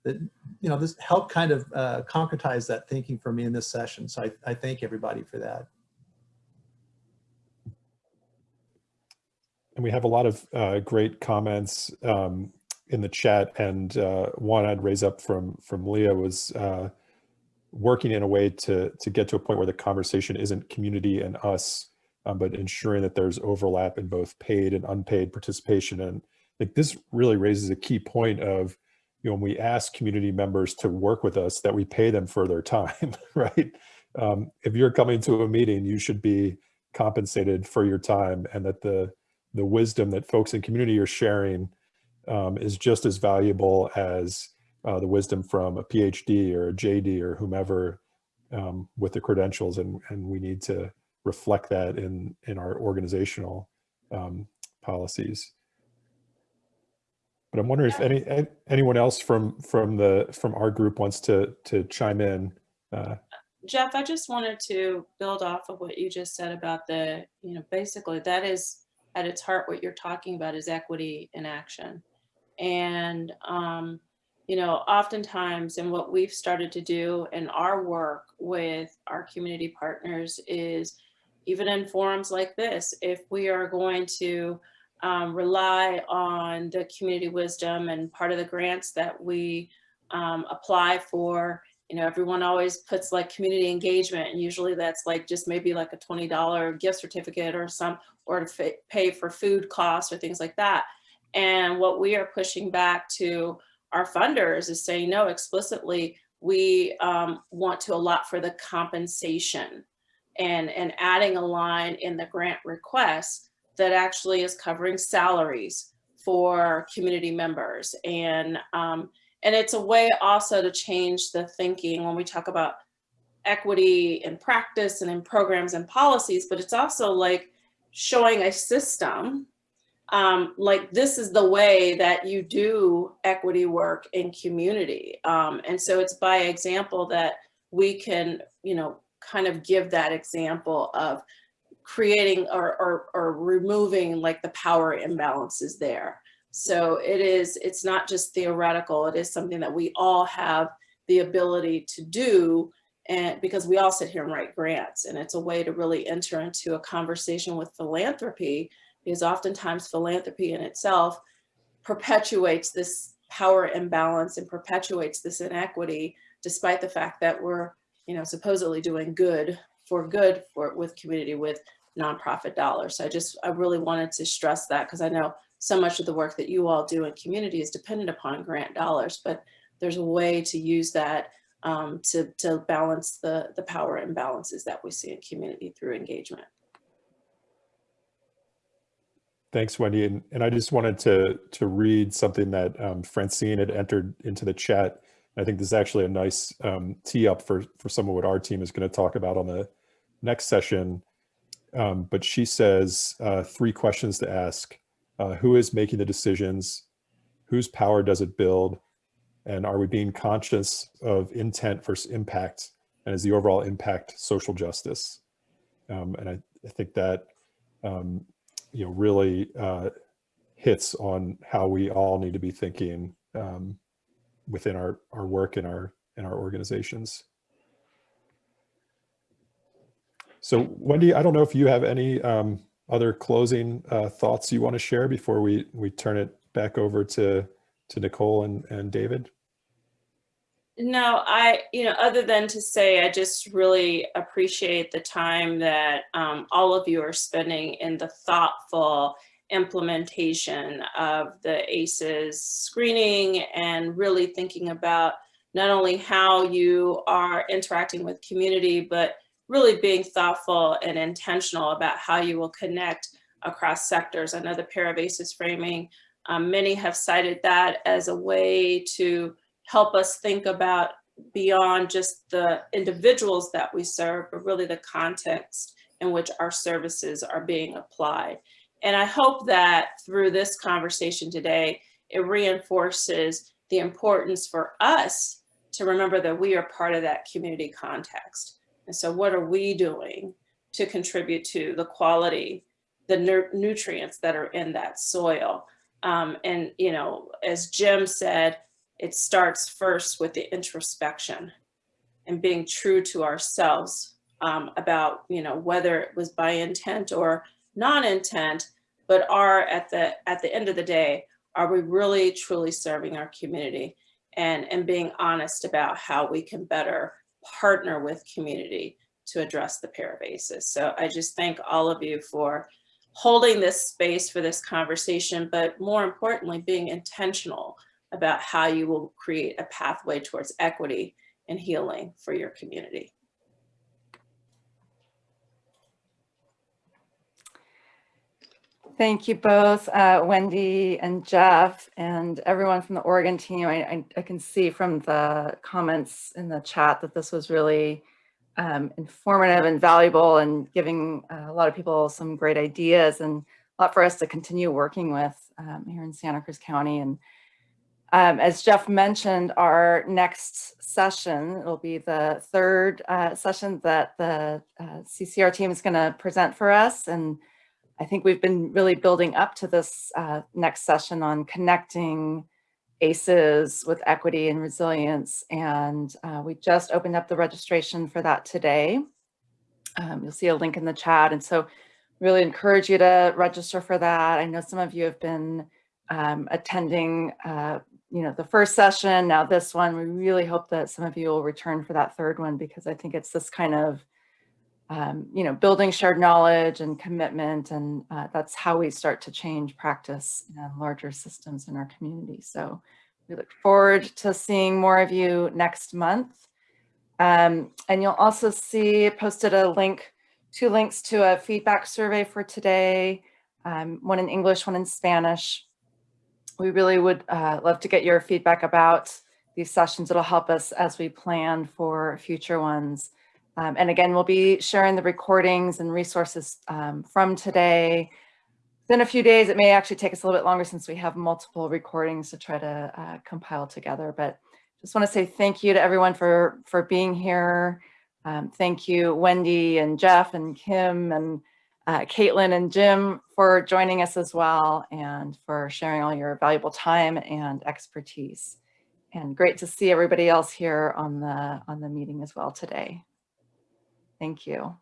that you know this helped kind of uh, concretize that thinking for me in this session. So I, I thank everybody for that. And we have a lot of uh, great comments um, in the chat. And uh, one I'd raise up from from Leah was uh, working in a way to to get to a point where the conversation isn't community and us, um, but ensuring that there's overlap in both paid and unpaid participation. And think this really raises a key point of, you know, when we ask community members to work with us, that we pay them for their time, right? Um, if you're coming to a meeting, you should be compensated for your time and that the the wisdom that folks in community are sharing um, is just as valuable as uh, the wisdom from a PhD or a JD or whomever um, with the credentials. And, and we need to reflect that in, in our organizational um, policies. But I'm wondering if any, an- anyone else from, from the, from our group wants to, to chime in. Uh, Jeff, I just wanted to build off of what you just said about the, you know, basically that is at its heart, what you're talking about is equity in action. And, um, you know, oftentimes, and what we've started to do in our work with our community partners is even in forums like this, if we are going to um, rely on the community wisdom and part of the grants that we um, apply for you know, everyone always puts like community engagement and usually that's like just maybe like a $20 gift certificate or some, or to pay for food costs or things like that. And what we are pushing back to our funders is saying, no, explicitly, we um, want to allot for the compensation and, and adding a line in the grant request that actually is covering salaries for community members. And um, and it's a way also to change the thinking when we talk about equity in practice and in programs and policies, but it's also like showing a system um, like this is the way that you do equity work in community. Um, and so it's by example that we can, you know, kind of give that example of creating or, or, or removing like the power imbalances there. So it is, it's not just theoretical, it is something that we all have the ability to do and because we all sit here and write grants and it's a way to really enter into a conversation with philanthropy because oftentimes philanthropy in itself perpetuates this power imbalance and perpetuates this inequity, despite the fact that we're, you know, supposedly doing good for good for with community with nonprofit dollars. So I just, I really wanted to stress that because I know so much of the work that you all do in community is dependent upon grant dollars, but there's a way to use that um, to, to balance the, the power imbalances that we see in community through engagement. Thanks, Wendy. And, and I just wanted to, to read something that um, Francine had entered into the chat. I think this is actually a nice um, tee up for, for some of what our team is going to talk about on the next session. Um, but she says uh, three questions to ask. Uh, who is making the decisions? Whose power does it build? And are we being conscious of intent versus impact? And is the overall impact social justice? Um, and I, I, think that um, you know really uh, hits on how we all need to be thinking um, within our our work in our in our organizations. So Wendy, I don't know if you have any um, other closing uh, thoughts you want to share before we we turn it back over to to Nicole and, and David. No, I, you know, other than to say, I just really appreciate the time that um, all of you are spending in the thoughtful implementation of the ACEs screening and really thinking about not only how you are interacting with community, but really being thoughtful and intentional about how you will connect across sectors. I know the ACEs framing, um, many have cited that as a way to help us think about beyond just the individuals that we serve, but really the context in which our services are being applied. And I hope that through this conversation today, it reinforces the importance for us to remember that we are part of that community context. And so what are we doing to contribute to the quality, the nutrients that are in that soil? Um, and, you know, as Jim said, it starts first with the introspection and being true to ourselves um, about, you know, whether it was by intent or non-intent, but are at the at the end of the day, are we really truly serving our community and, and being honest about how we can better partner with community to address the ACEs. So I just thank all of you for holding this space for this conversation, but more importantly, being intentional about how you will create a pathway towards equity and healing for your community. Thank you both, uh, Wendy and Jeff, and everyone from the Oregon team. I, I, I, can see from the comments in the chat that this was really um, informative and valuable and giving uh, a lot of people some great ideas and a lot for us to continue working with um, here in Santa Cruz County. And um, as Jeff mentioned, our next session, it'll be the third uh, session that the uh, CCR team is going to present for us. And I think we've been really building up to this uh, next session on connecting ACEs with equity and resilience. And uh, we just opened up the registration for that today. Um, you'll see a link in the chat. And so really encourage you to register for that. I know some of you have been um, attending uh, you know, the first session, now this one, we really hope that some of you will return for that third one because I think it's this kind of, um, you know, building shared knowledge and commitment. And uh, that's how we start to change practice in larger systems in our community. So we look forward to seeing more of you next month. Um, and you'll also see posted a link, two links to a feedback survey for today, um, one in English, one in Spanish we really would uh, love to get your feedback about these sessions. It'll help us as we plan for future ones. Um, and again, we'll be sharing the recordings and resources um, from today. In a few days, it may actually take us a little bit longer since we have multiple recordings to try to uh, compile together. But just want to say thank you to everyone for, for being here. Um, thank you, Wendy and Jeff and Kim and uh, Caitlin and Jim for joining us as well and for sharing all your valuable time and expertise. And great to see everybody else here on the on the meeting as well today. Thank you.